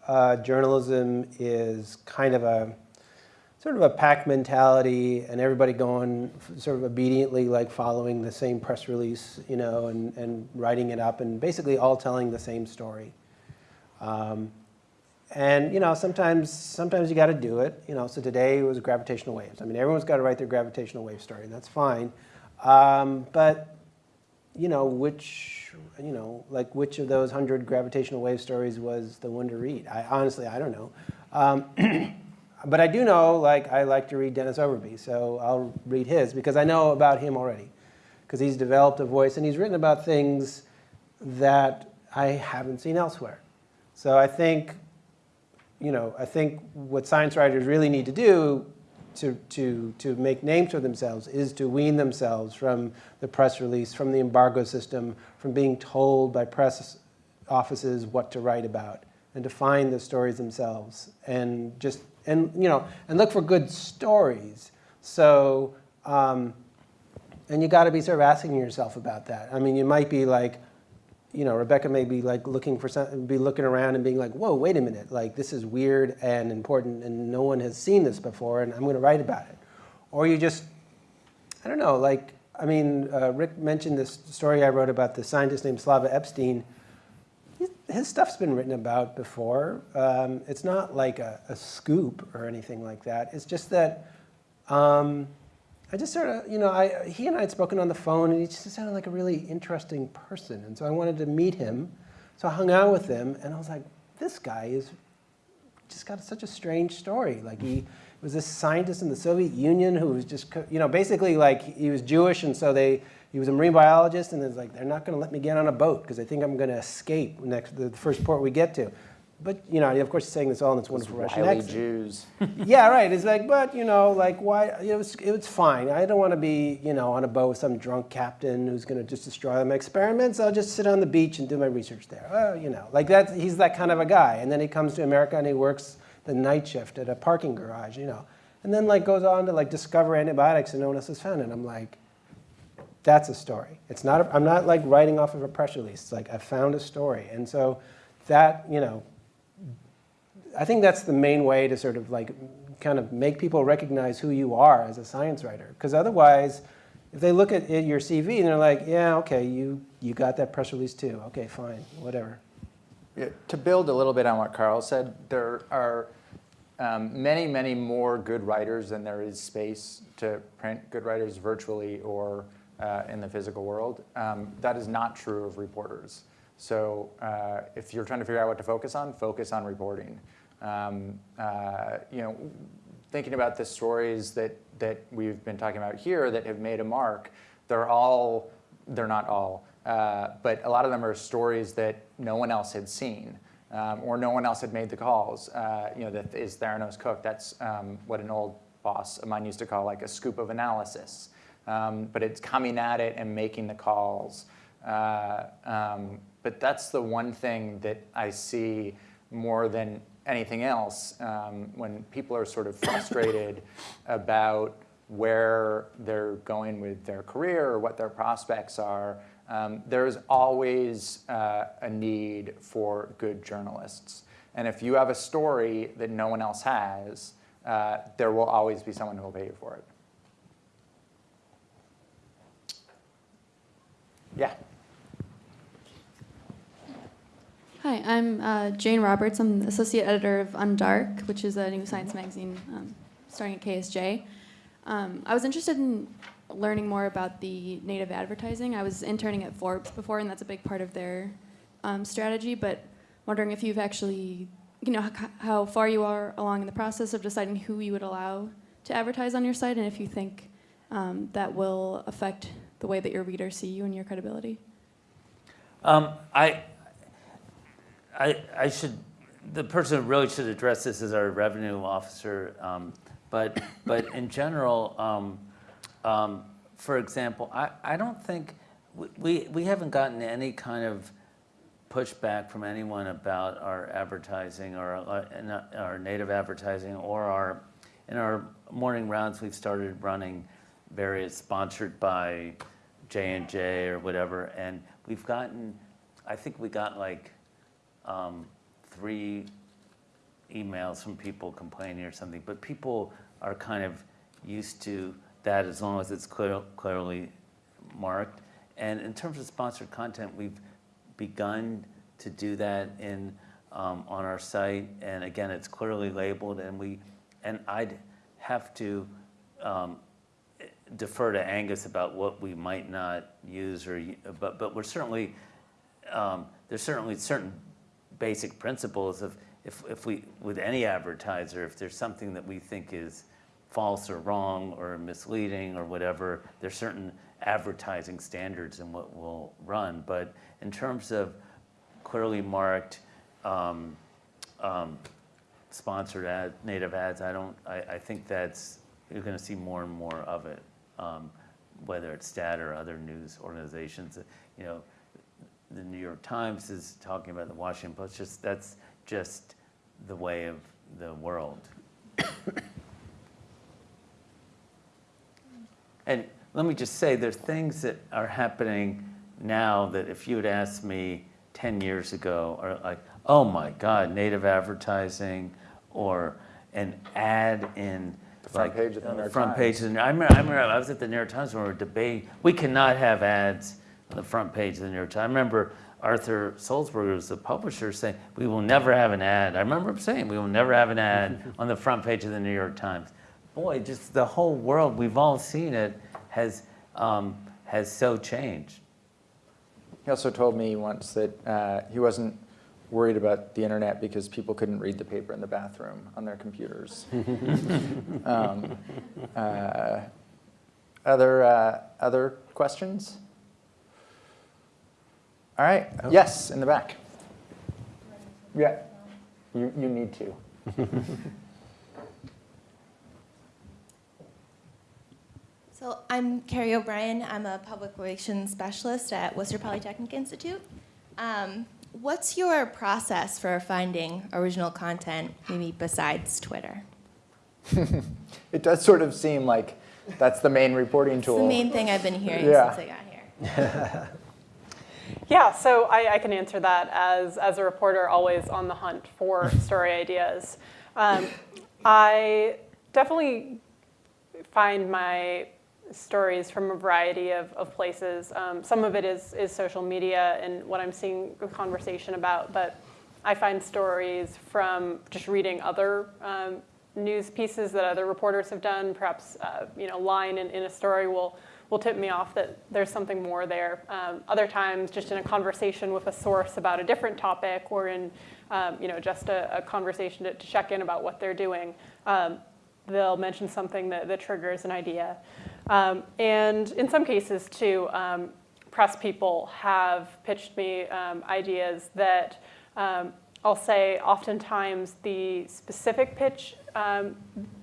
uh, journalism is kind of a sort of a pack mentality and everybody going sort of obediently like following the same press release, you know, and, and writing it up and basically all telling the same story. Um, and you know, sometimes sometimes you got to do it. You know, so today it was gravitational waves. I mean, everyone's got to write their gravitational wave story, and that's fine. Um, but you know, which you know, like which of those hundred gravitational wave stories was the one to read? I honestly, I don't know. Um, but I do know, like, I like to read Dennis Overbye, so I'll read his because I know about him already, because he's developed a voice and he's written about things that I haven't seen elsewhere. So I think you know, I think what science writers really need to do to, to, to make names for themselves is to wean themselves from the press release, from the embargo system, from being told by press offices what to write about, and to find the stories themselves, and just and you know, and look for good stories. So, um, and you got to be sort of asking yourself about that. I mean, you might be like, you know, Rebecca may be like looking for some, be looking around and being like, whoa, wait a minute, like this is weird and important and no one has seen this before and I'm going to write about it. Or you just, I don't know, like, I mean, uh, Rick mentioned this story I wrote about the scientist named Slava Epstein. His, stuff's been written about before. Um, it's not like a, a scoop or anything like that. It's just that um, I just sort of, you know, I, he and I had spoken on the phone, and he just sounded like a really interesting person. And so I wanted to meet him. So I hung out with him, and I was like, this guy is just got such a strange story. Like he was this scientist in the Soviet Union who was just, you know, basically like he was Jewish, and so they, he was a marine biologist, and it's like they're not going to let me get on a boat because they think I'm going to escape next the first port we get to. But you know, of course, he's saying this all in this wonderful Russian wily accent Jews. yeah, right. It's like, but you know, like why? It was, it was fine. I don't want to be, you know, on a boat with some drunk captain who's going to just destroy my experiments. I'll just sit on the beach and do my research there. Well, you know, like that. He's that kind of a guy. And then he comes to America and he works the night shift at a parking garage, you know, and then like goes on to like discover antibiotics and no one else has found it. And I'm like, that's a story. It's not. A, I'm not like writing off of a press release. It's like I found a story, and so that you know I think that's the main way to sort of like kind of make people recognize who you are as a science writer. Because otherwise, if they look at your CV and they're like, yeah, okay, you, you got that press release too. Okay, fine, whatever. Yeah, to build a little bit on what Carl said, there are um, many, many more good writers than there is space to print good writers virtually or uh, in the physical world. Um, that is not true of reporters. So uh, if you're trying to figure out what to focus on, focus on reporting. Um, uh, you know, thinking about the stories that, that we've been talking about here that have made a mark, they're all, they're not all, uh, but a lot of them are stories that no one else had seen. Um, or no one else had made the calls. Uh, you know, that is Theranos Cook. That's um, what an old boss of mine used to call like a scoop of analysis. Um, but it's coming at it and making the calls. Uh, um, but that's the one thing that I see more than anything else um, when people are sort of frustrated about where they're going with their career or what their prospects are. Um, there's always uh, a need for good journalists. And if you have a story that no one else has, uh, there will always be someone who will pay you for it. Yeah. Hi, I'm uh, Jane Roberts. I'm the associate editor of Undark, which is a new science magazine um, starting at KSJ. Um, I was interested in learning more about the native advertising. I was interning at Forbes before, and that's a big part of their um, strategy. But wondering if you've actually, you know, how far you are along in the process of deciding who you would allow to advertise on your site, and if you think um, that will affect the way that your readers see you and your credibility. Um, I, I, I should, the person who really should address this is our revenue officer. Um, but, but in general, um, um, for example, I, I don't think, we- we, haven't gotten any kind of pushback from anyone about our advertising or our, our- our native advertising or our, in our morning rounds, we've started running various sponsored by J and J or whatever, and we've gotten, I think we got like um, three emails from people complaining or something, but people are kind of used to that as long as it's clear, clearly marked. And in terms of sponsored content, we've begun to do that in um, on our site, and again, it's clearly labeled, and we and I'd have to um, defer to Angus about what we might not use or but but we're certainly um, there's certainly certain basic principles of if, if we with any advertiser if there's something that we think is false or wrong or misleading or whatever there's certain advertising standards in what we'll run. But in terms of clearly marked um, um, sponsored ad native ads I don't I, I think that's you're going to see more and more of it um, whether it's stat or other news organizations you know the New York Times is talking about the Washington Post. Just that's just the way of the world. and let me just say, there's things that are happening now that if you had asked me 10 years ago, are like, oh my God, native advertising, or an ad in The front like, page of the New York front Times. I remember, I remember I was at the New York Times when we were debating. We cannot have ads on the front page of the New York Times. I remember Arthur Sulzberger, was the publisher, saying, "We will never have an ad." I remember him saying, "We will never have an ad on the front page of the New York Times." Boy, just the whole world, we've all seen it, has um, has so changed. He also told me once that uh, he wasn't worried about the internet because people couldn't read the paper in the bathroom on their computers. um, uh, other, uh, other questions? All right. Yes, in the back. Yeah. You, you need to. So I'm Carrie O'Brien. I'm a public relations specialist at Worcester Polytechnic Institute. Um, what's your process for finding original content, maybe besides Twitter? It does sort of seem like that's the main reporting It's tool. the main thing I've been hearing Yeah. since I got here. Yeah, so I, I can answer that as, as a reporter, always on the hunt for story ideas. Um, I definitely find my stories from a variety of, of places. Um, some of it is, is social media and what I'm seeing a conversation about, but I find stories from just reading other um, news pieces that other reporters have done. Perhaps uh, you know, line in, in a story will will tip me off that there's something more there. Um, other times, just in a conversation with a source about a different topic, or in um, you know just a, a conversation to, to, check in about what they're doing, um, they'll mention something that, that triggers an idea. Um, and in some cases, too, um, press people have pitched me um, ideas that I'll say oftentimes the specific pitch um,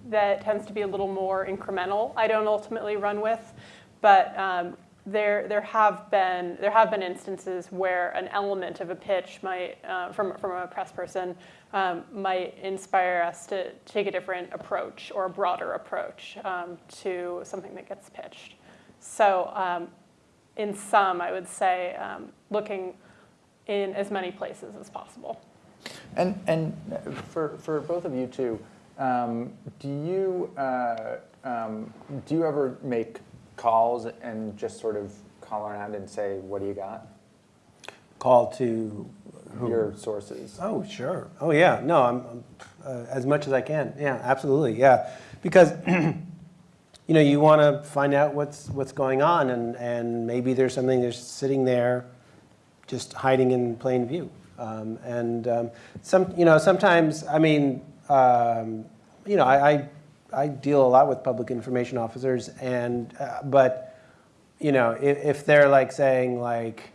that tends to be a little more incremental I don't ultimately run with, but um, there, there, have been, there have been instances where an element of a pitch might, uh, from, from a press person um, might inspire us to take a different approach or a broader approach um, to something that gets pitched. So um, in sum, I would say um, looking in as many places as possible. And, and for, for both of you too, um, do you uh, um, do you ever make calls and just sort of call around and say, "What do you got?" Call to who? your sources. Oh, sure. Oh, yeah. No, I'm, uh, as much as I can. Yeah, absolutely. Yeah, because you know you want to find out what's what's going on, and and maybe there's something that's sitting there, just hiding in plain view. Um, and um, some, you know, sometimes, I mean, um, you know, I, I, I, deal a lot with public information officers, and uh, but, you know, if, if, they're like saying like,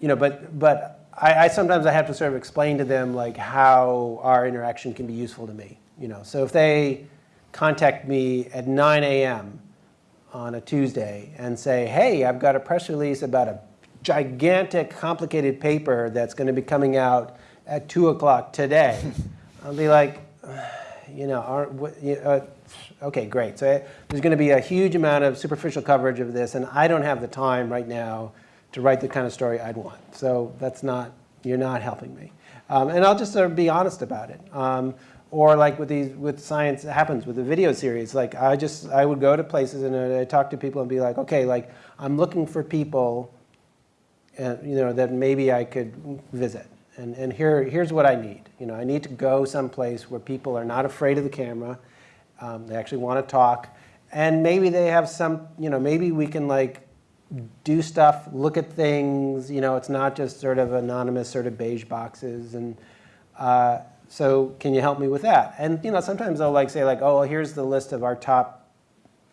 you know, but but I, I sometimes I have to sort of explain to them like how our interaction can be useful to me. You know, so if they contact me at 9 a.m. on a Tuesday and say, hey, I've got a press release about a gigantic, complicated paper that's going to be coming out at 2 o'clock today. I'll be like, you know, uh, okay, great. So uh, there's going to be a huge amount of superficial coverage of this, and I don't have the time right now to write the kind of story I'd want. So that's not, you're not helping me. Um, and I'll just sort of be honest about it. Um, or like with these, with science it happens with the video series. Like I just, I would go to places and I talk to people and be like, okay, like I'm looking for people uh, you know, that maybe I could visit. And, and here, here's what I need. You know, I need to go someplace where people are not afraid of the camera. Um, they actually want to talk. And maybe they have some, you know, maybe we can like do stuff, look at things. You know, it's not just sort of anonymous sort of beige boxes. And uh, so can you help me with that? And, you know, sometimes they'll like say like, oh, well, here's the list of our top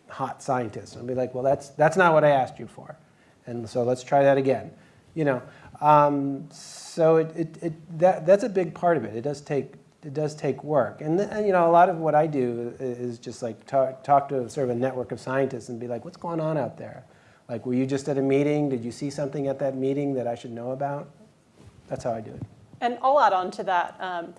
hot scientists. And I'll be like, well, that's, that's not what I asked you for. And so let's try that again you know. Um, so it, it, it, that, that's a big part of it. It does take, it does take work. And, and you know, a lot of what I do is just like talk, talk to sort of a network of scientists and be like, what's going on out there? Like, were you just at a meeting? Did you see something at that meeting that I should know about? That's how I do it. And I'll add on to that. Um,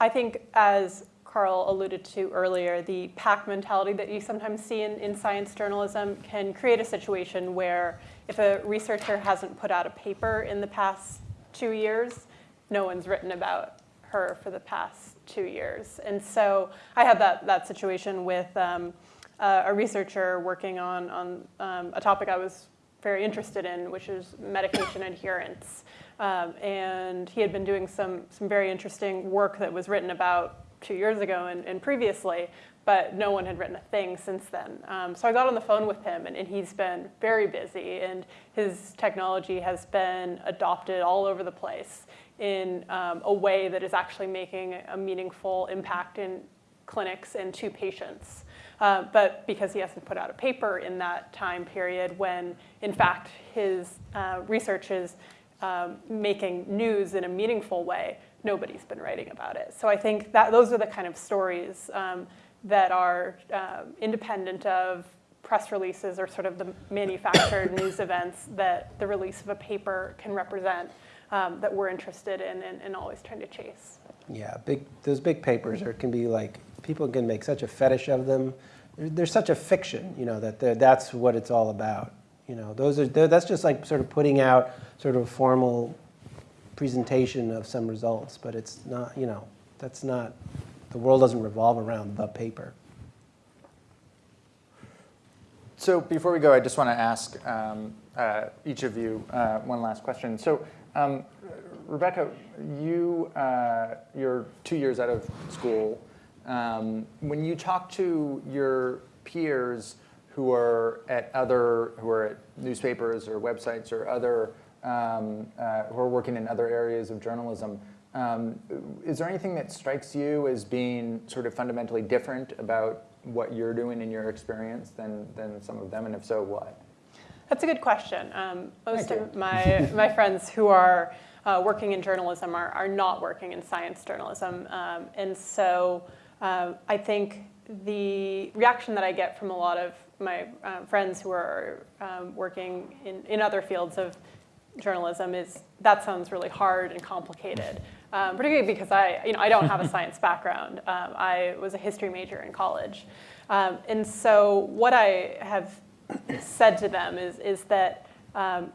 I think as Carl alluded to earlier, the pack mentality that you sometimes see in, in science journalism can create a situation where if a researcher hasn't put out a paper in the past two years, no one's written about her for the past two years. And so I had that, that situation with um, uh, a researcher working on, on um, a topic I was very interested in, which is medication adherence. Um, and he had been doing some, some very interesting work that was written about two years ago and, and previously but no one had written a thing since then. Um, so I got on the phone with him, and, and, he's been very busy, and his technology has been adopted all over the place in um, a way that is actually making a meaningful impact in clinics and to patients. Uh, but because he hasn't put out a paper in that time period when, in fact, his uh, research is um, making news in a meaningful way, nobody's been writing about it. So I think that those are the kind of stories um, that are um, independent of press releases or sort of the manufactured news events that the release of a paper can represent um, that we're interested in and, and, always trying to chase. Yeah, big those big papers are, can be like, people can make such a fetish of them. There's such a fiction, you know, that that's what it's all about. You know, those are, that's just like sort of putting out sort of a formal presentation of some results, but it's not, you know, that's not the world doesn't revolve around the paper. So before we go, I just want to ask um, uh, each of you uh, one last question. So um, Rebecca, you, uh, you're two years out of school. Um, when you talk to your peers who are at other, who are at newspapers or websites or other, um, uh, who are working in other areas of journalism, um, is there anything that strikes you as being sort of fundamentally different about what you're doing in your experience than, than some of them, and if so, what? That's a good question. Um, most of my, my friends who are uh, working in journalism are, are not working in science journalism. Um, and so um, I think the reaction that I get from a lot of my uh, friends who are um, working in, in other fields of journalism is that sounds really hard and complicated. Um, particularly because I, you know, I don't have a science background. Um, I was a history major in college. Um, and so what I have said to them is, is that um,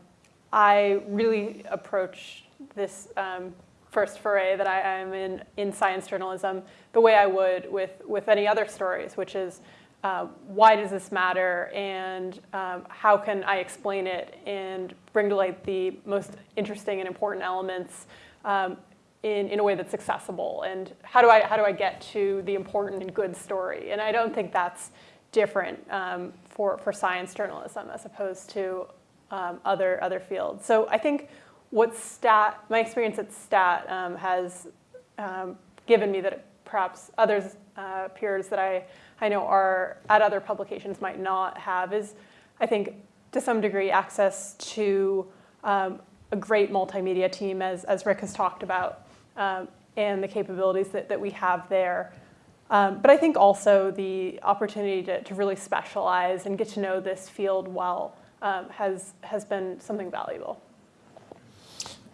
I really approach this um, first foray that I am in, in science journalism the way I would with, with any other stories, which is uh, why does this matter and um, how can I explain it and bring to light the most interesting and important elements um, in, in a way that's accessible and how do I, how do I get to the important and good story? And I don't think that's different um, for, for science journalism as opposed to um, other, other fields. So I think what STAT, my experience at STAT um, has um, given me that perhaps others, uh, peers that I, I know are at other publications might not have is, I think, to some degree, access to um, a great multimedia team, as, as Rick has talked about, um, and the capabilities that, that we have there. Um, but I think also the opportunity to, to really specialize and get to know this field well um, has, has been something valuable.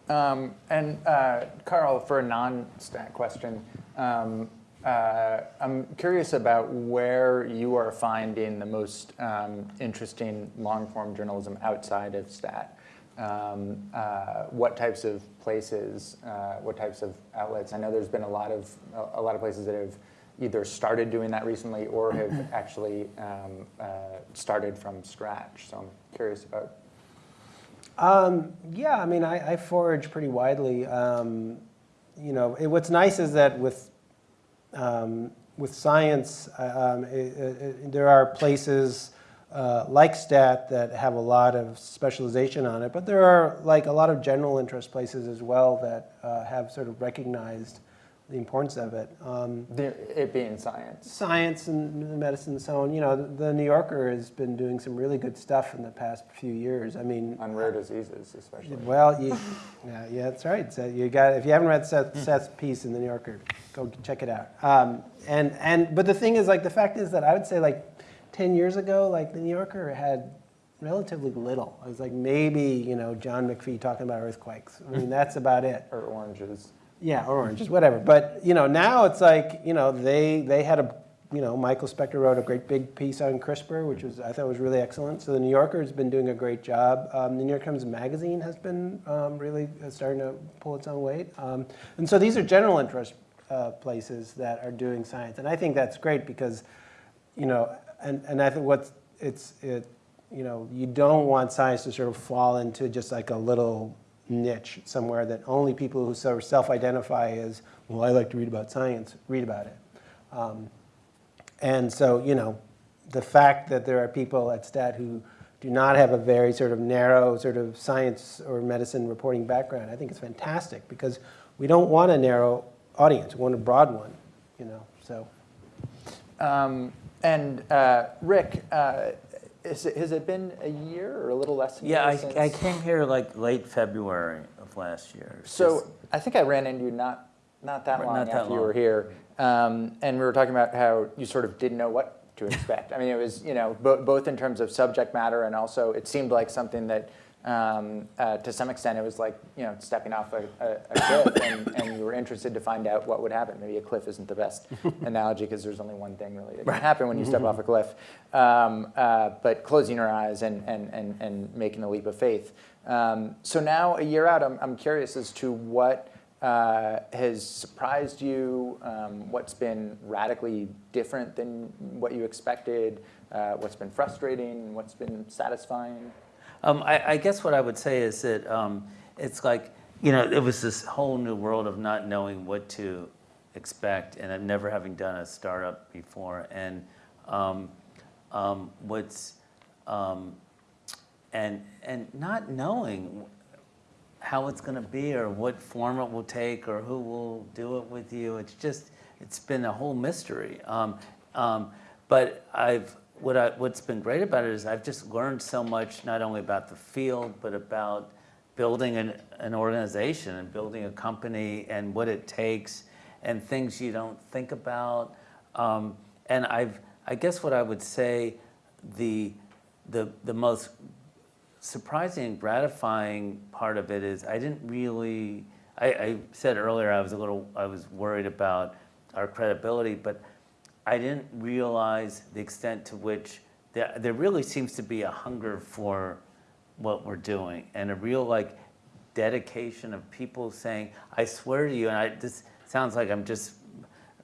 Um, and uh, Carl, for a non-stat question, um, uh, I'm curious about where you are finding the most um, interesting long-form journalism outside of stat. Um, uh, what types of places, uh, what types of outlets? I know there's been a lot of a, a lot of places that have either started doing that recently or have actually um, uh, started from scratch. So I'm curious about Um, yeah, I mean, I, I forage pretty widely. Um, you know, it, what's nice is that with um, with science, uh, um, it, it, there are places uh, like STAT that have a lot of specialization on it, but there are like a lot of general interest places as well that uh, have sort of recognized the importance of it. Um, the, it being science. Science and medicine and so on. You know, the, the, New Yorker has been doing some really good stuff in the past few years. I mean, on rare diseases, especially. Well, you, yeah, yeah, that's right. So you got if you haven't read Seth, Seth's piece in the New Yorker, go check it out. Um, and and but the thing is, like, the fact is that I would say, like, ten years ago, like the New Yorker had relatively little. It was like maybe you know John McPhee talking about earthquakes. I mean, that's about it. or oranges. Yeah, or oranges, whatever. But you know, now it's like you know they they had a you know Michael Specter wrote a great big piece on CRISPR, which was I thought was really excellent. So the New Yorker has been doing a great job. Um, the New York Times Magazine has been um, really starting to pull its own weight. Um, and so these are general interest uh, places that are doing science, and I think that's great because you know, and and I think what it's it you know you don't want science to sort of fall into just like a little niche somewhere that only people who sort of self-identify as, well, I like to read about science, read about it. Um, and so, you know, the fact that there are people at STAT who do not have a very sort of narrow sort of science or medicine reporting background, I think it's fantastic because we don't want a narrow audience, we want a broad one, you know, so. Um, and uh, Rick, uh, is it, has it been a year or a little less than Yeah, a I, year since? I came here like late February of last year. So just- I think I ran into you not, not that long not that after you were here. Um, and we were talking about how you sort of didn't know what to expect. I mean, it was, you know, bo- both in terms of subject matter and also it seemed like something that um, uh, to some extent it was like, you know, stepping off a, a, a cliff and, and you were interested to find out what would happen. Maybe a cliff isn't the best analogy because there's only one thing really that can happen when you step off a cliff. Um, uh, but closing your eyes and, and, and, and making the leap of faith. Um, so now, a year out, I'm, I'm curious as to what uh, has surprised you? Um, what's been radically different than what you expected? Uh, what's been frustrating? What's been satisfying? Um, I, I guess what I would say is that um, it's like, you know, it was this whole new world of not knowing what to expect and never having done a startup before. And um, um, what's, um, and, and not knowing how it's going to be or what form it will take or who will do it with you. It's just, it's been a whole mystery. Um, but I've, what I, what's been great about it is I've just learned so much, not only about the field, but about building an, an organization and building a company and what it takes and things you don't think about. Um, and I've, I guess what I would say, the, the, the most surprising and gratifying part of it is I didn't really, I, I, said earlier I was a little, I was worried about our credibility, but I didn't realize the extent to which there, there really seems to be a hunger for what we're doing and a real like dedication of people saying, I swear to you, and I, this sounds like I'm just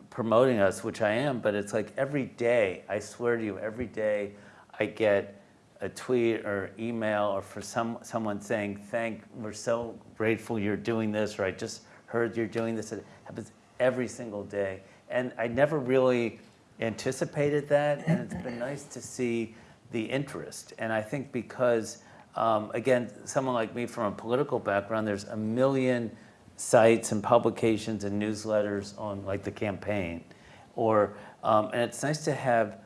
promoting us, which I am, but it's like every day, I swear to you, every day I get a tweet or email or for some someone saying, thank, we're so grateful you're doing this, or I just heard you're doing this. It happens every single day. And I never really anticipated that, and it's been nice to see the interest. And I think because, um, again, someone like me from a political background, there's a million sites and publications and newsletters on like the campaign. Or, um, and it's nice to have,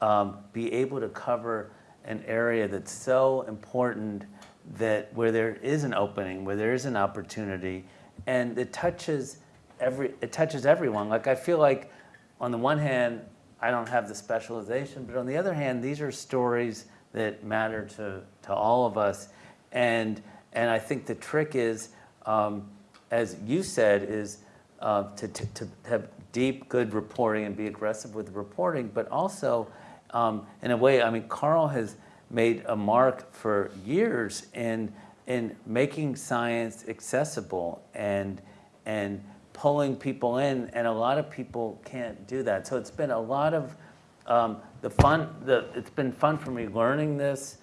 um, be able to cover an area that's so important that where there is an opening, where there is an opportunity, and it touches every, it touches everyone. Like I feel like on the one hand, I don't have the specialization, but on the other hand, these are stories that matter to, to all of us. And, and I think the trick is, um, as you said, is uh, to, to, to have deep, good reporting and be aggressive with reporting, but also um, in a way, I mean, Carl has made a mark for years in, in making science accessible and, and pulling people in, and a lot of people can't do that. So it's been a lot of um, the fun, the, it's been fun for me learning this,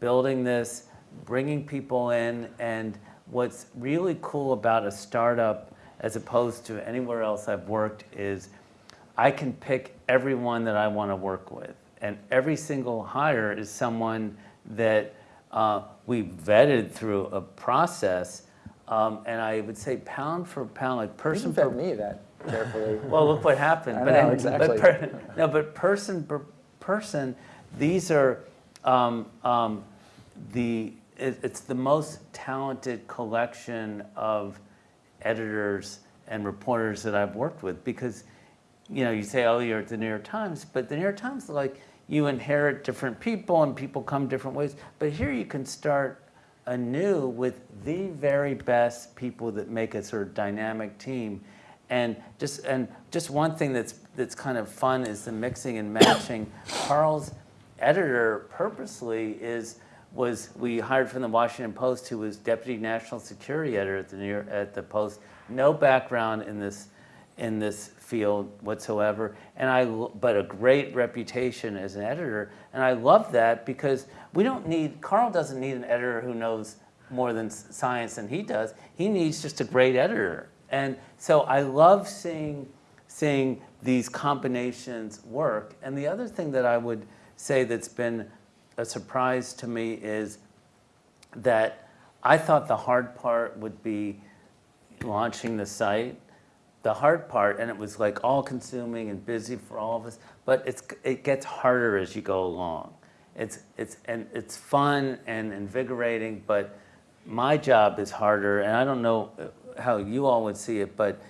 building this, bringing people in, and what's really cool about a startup as opposed to anywhere else I've worked is I can pick everyone that I want to work with. And every single hire is someone that uh, we vetted through a process. Um, and I would say pound for pound, like person for me that carefully. well, look what happened. I but know, exactly. But per, no, but person per person, these are um, um, the. It, it's the most talented collection of editors and reporters that I've worked with because, you know, you say, oh, you're at the New York Times, but the New York Times, like, you inherit different people and people come different ways. But here you can start anew with the very best people that make a sort of dynamic team. And just and just one thing that's that's kind of fun is the mixing and matching. Carl's editor purposely is was we hired from the Washington Post who was deputy national security editor at the New York, at the Post, no background in this in this field whatsoever, and I but a great reputation as an editor, and I love that because we don't need Carl doesn't need an editor who knows more than science than he does. He needs just a great editor, and so I love seeing seeing these combinations work. And the other thing that I would say that's been a surprise to me is that I thought the hard part would be launching the site. The hard part, and it was like all consuming and busy for all of us, but it's, it gets harder as you go along. It's, it's, and it's fun and invigorating, but my job is harder, and I don't know how you all would see it, but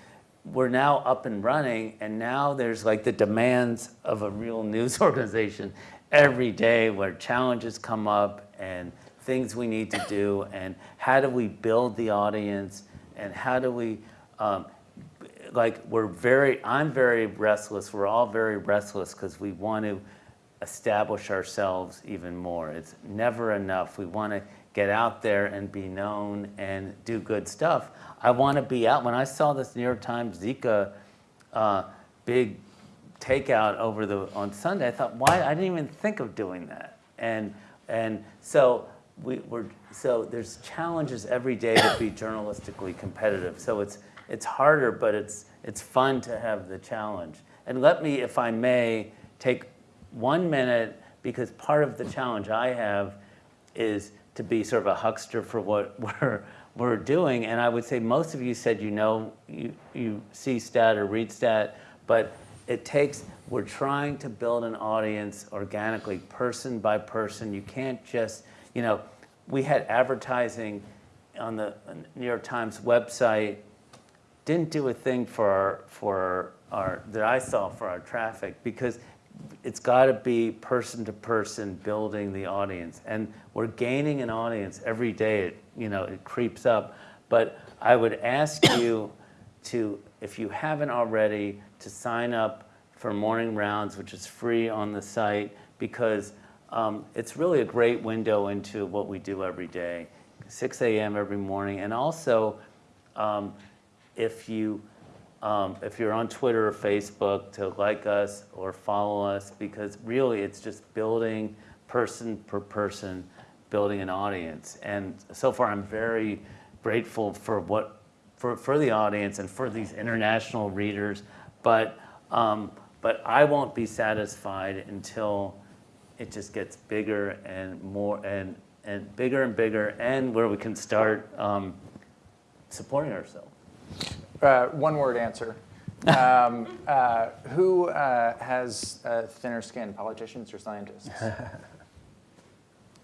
we're now up and running, and now there's like the demands of a real news organization. Every day where challenges come up and things we need to do, and how do we build the audience, and how do we, um, like, we're very, I'm very restless, we're all very restless because we want to establish ourselves even more. It's never enough. We want to get out there and be known and do good stuff. I want to be out. When I saw this New York Times Zika uh, big takeout over the on Sunday, I thought, why? I didn't even think of doing that. And and so we were so there's challenges every day to be journalistically competitive. So it's it's harder, but it's it's fun to have the challenge. And let me, if I may, take one minute because part of the challenge I have is to be sort of a huckster for what we're we're doing. And I would say most of you said you know you you see stat or read stat, but it takes we're trying to build an audience organically, person by person. You can't just you know we had advertising on the New York Times website didn't do a thing for our, for our, that I saw for our traffic because it's got to be person to person building the audience. And we're gaining an audience every day. It, you know, it creeps up. But I would ask you to, if you haven't already, to sign up for Morning Rounds, which is free on the site, because um, it's really a great window into what we do every day, 6 a.m. every morning. And also, um, if you um, if you're on Twitter or Facebook to like us or follow us because really it's just building person per person, building an audience. And so far I'm very grateful for what for, for the audience and for these international readers. But um, but I won't be satisfied until it just gets bigger and more and and bigger and bigger and where we can start um, supporting ourselves. Uh, one word answer. Um, uh, who uh, has uh, thinner skin, politicians or scientists?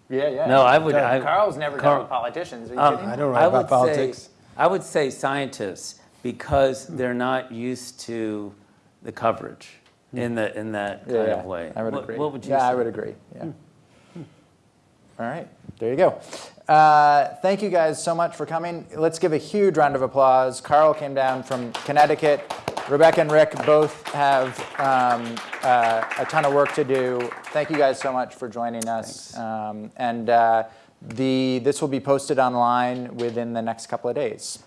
yeah, yeah. No, I would- I- Carl's never Carl- done with politicians. Are you Um, kidding? I don't write I about politics. Say, I would say scientists because they're not used to the coverage in the in that Hmm. Yeah, kind yeah, of way. I would what, agree. What would you yeah, say? I would agree. Yeah. All right, there you go. Uh, thank you guys so much for coming. Let's give a huge round of applause. Carl came down from Connecticut. Rebecca and Rick both have um, uh, a ton of work to do. Thank you guys so much for joining us. Um, and uh, the, this will be posted online within the next couple of days.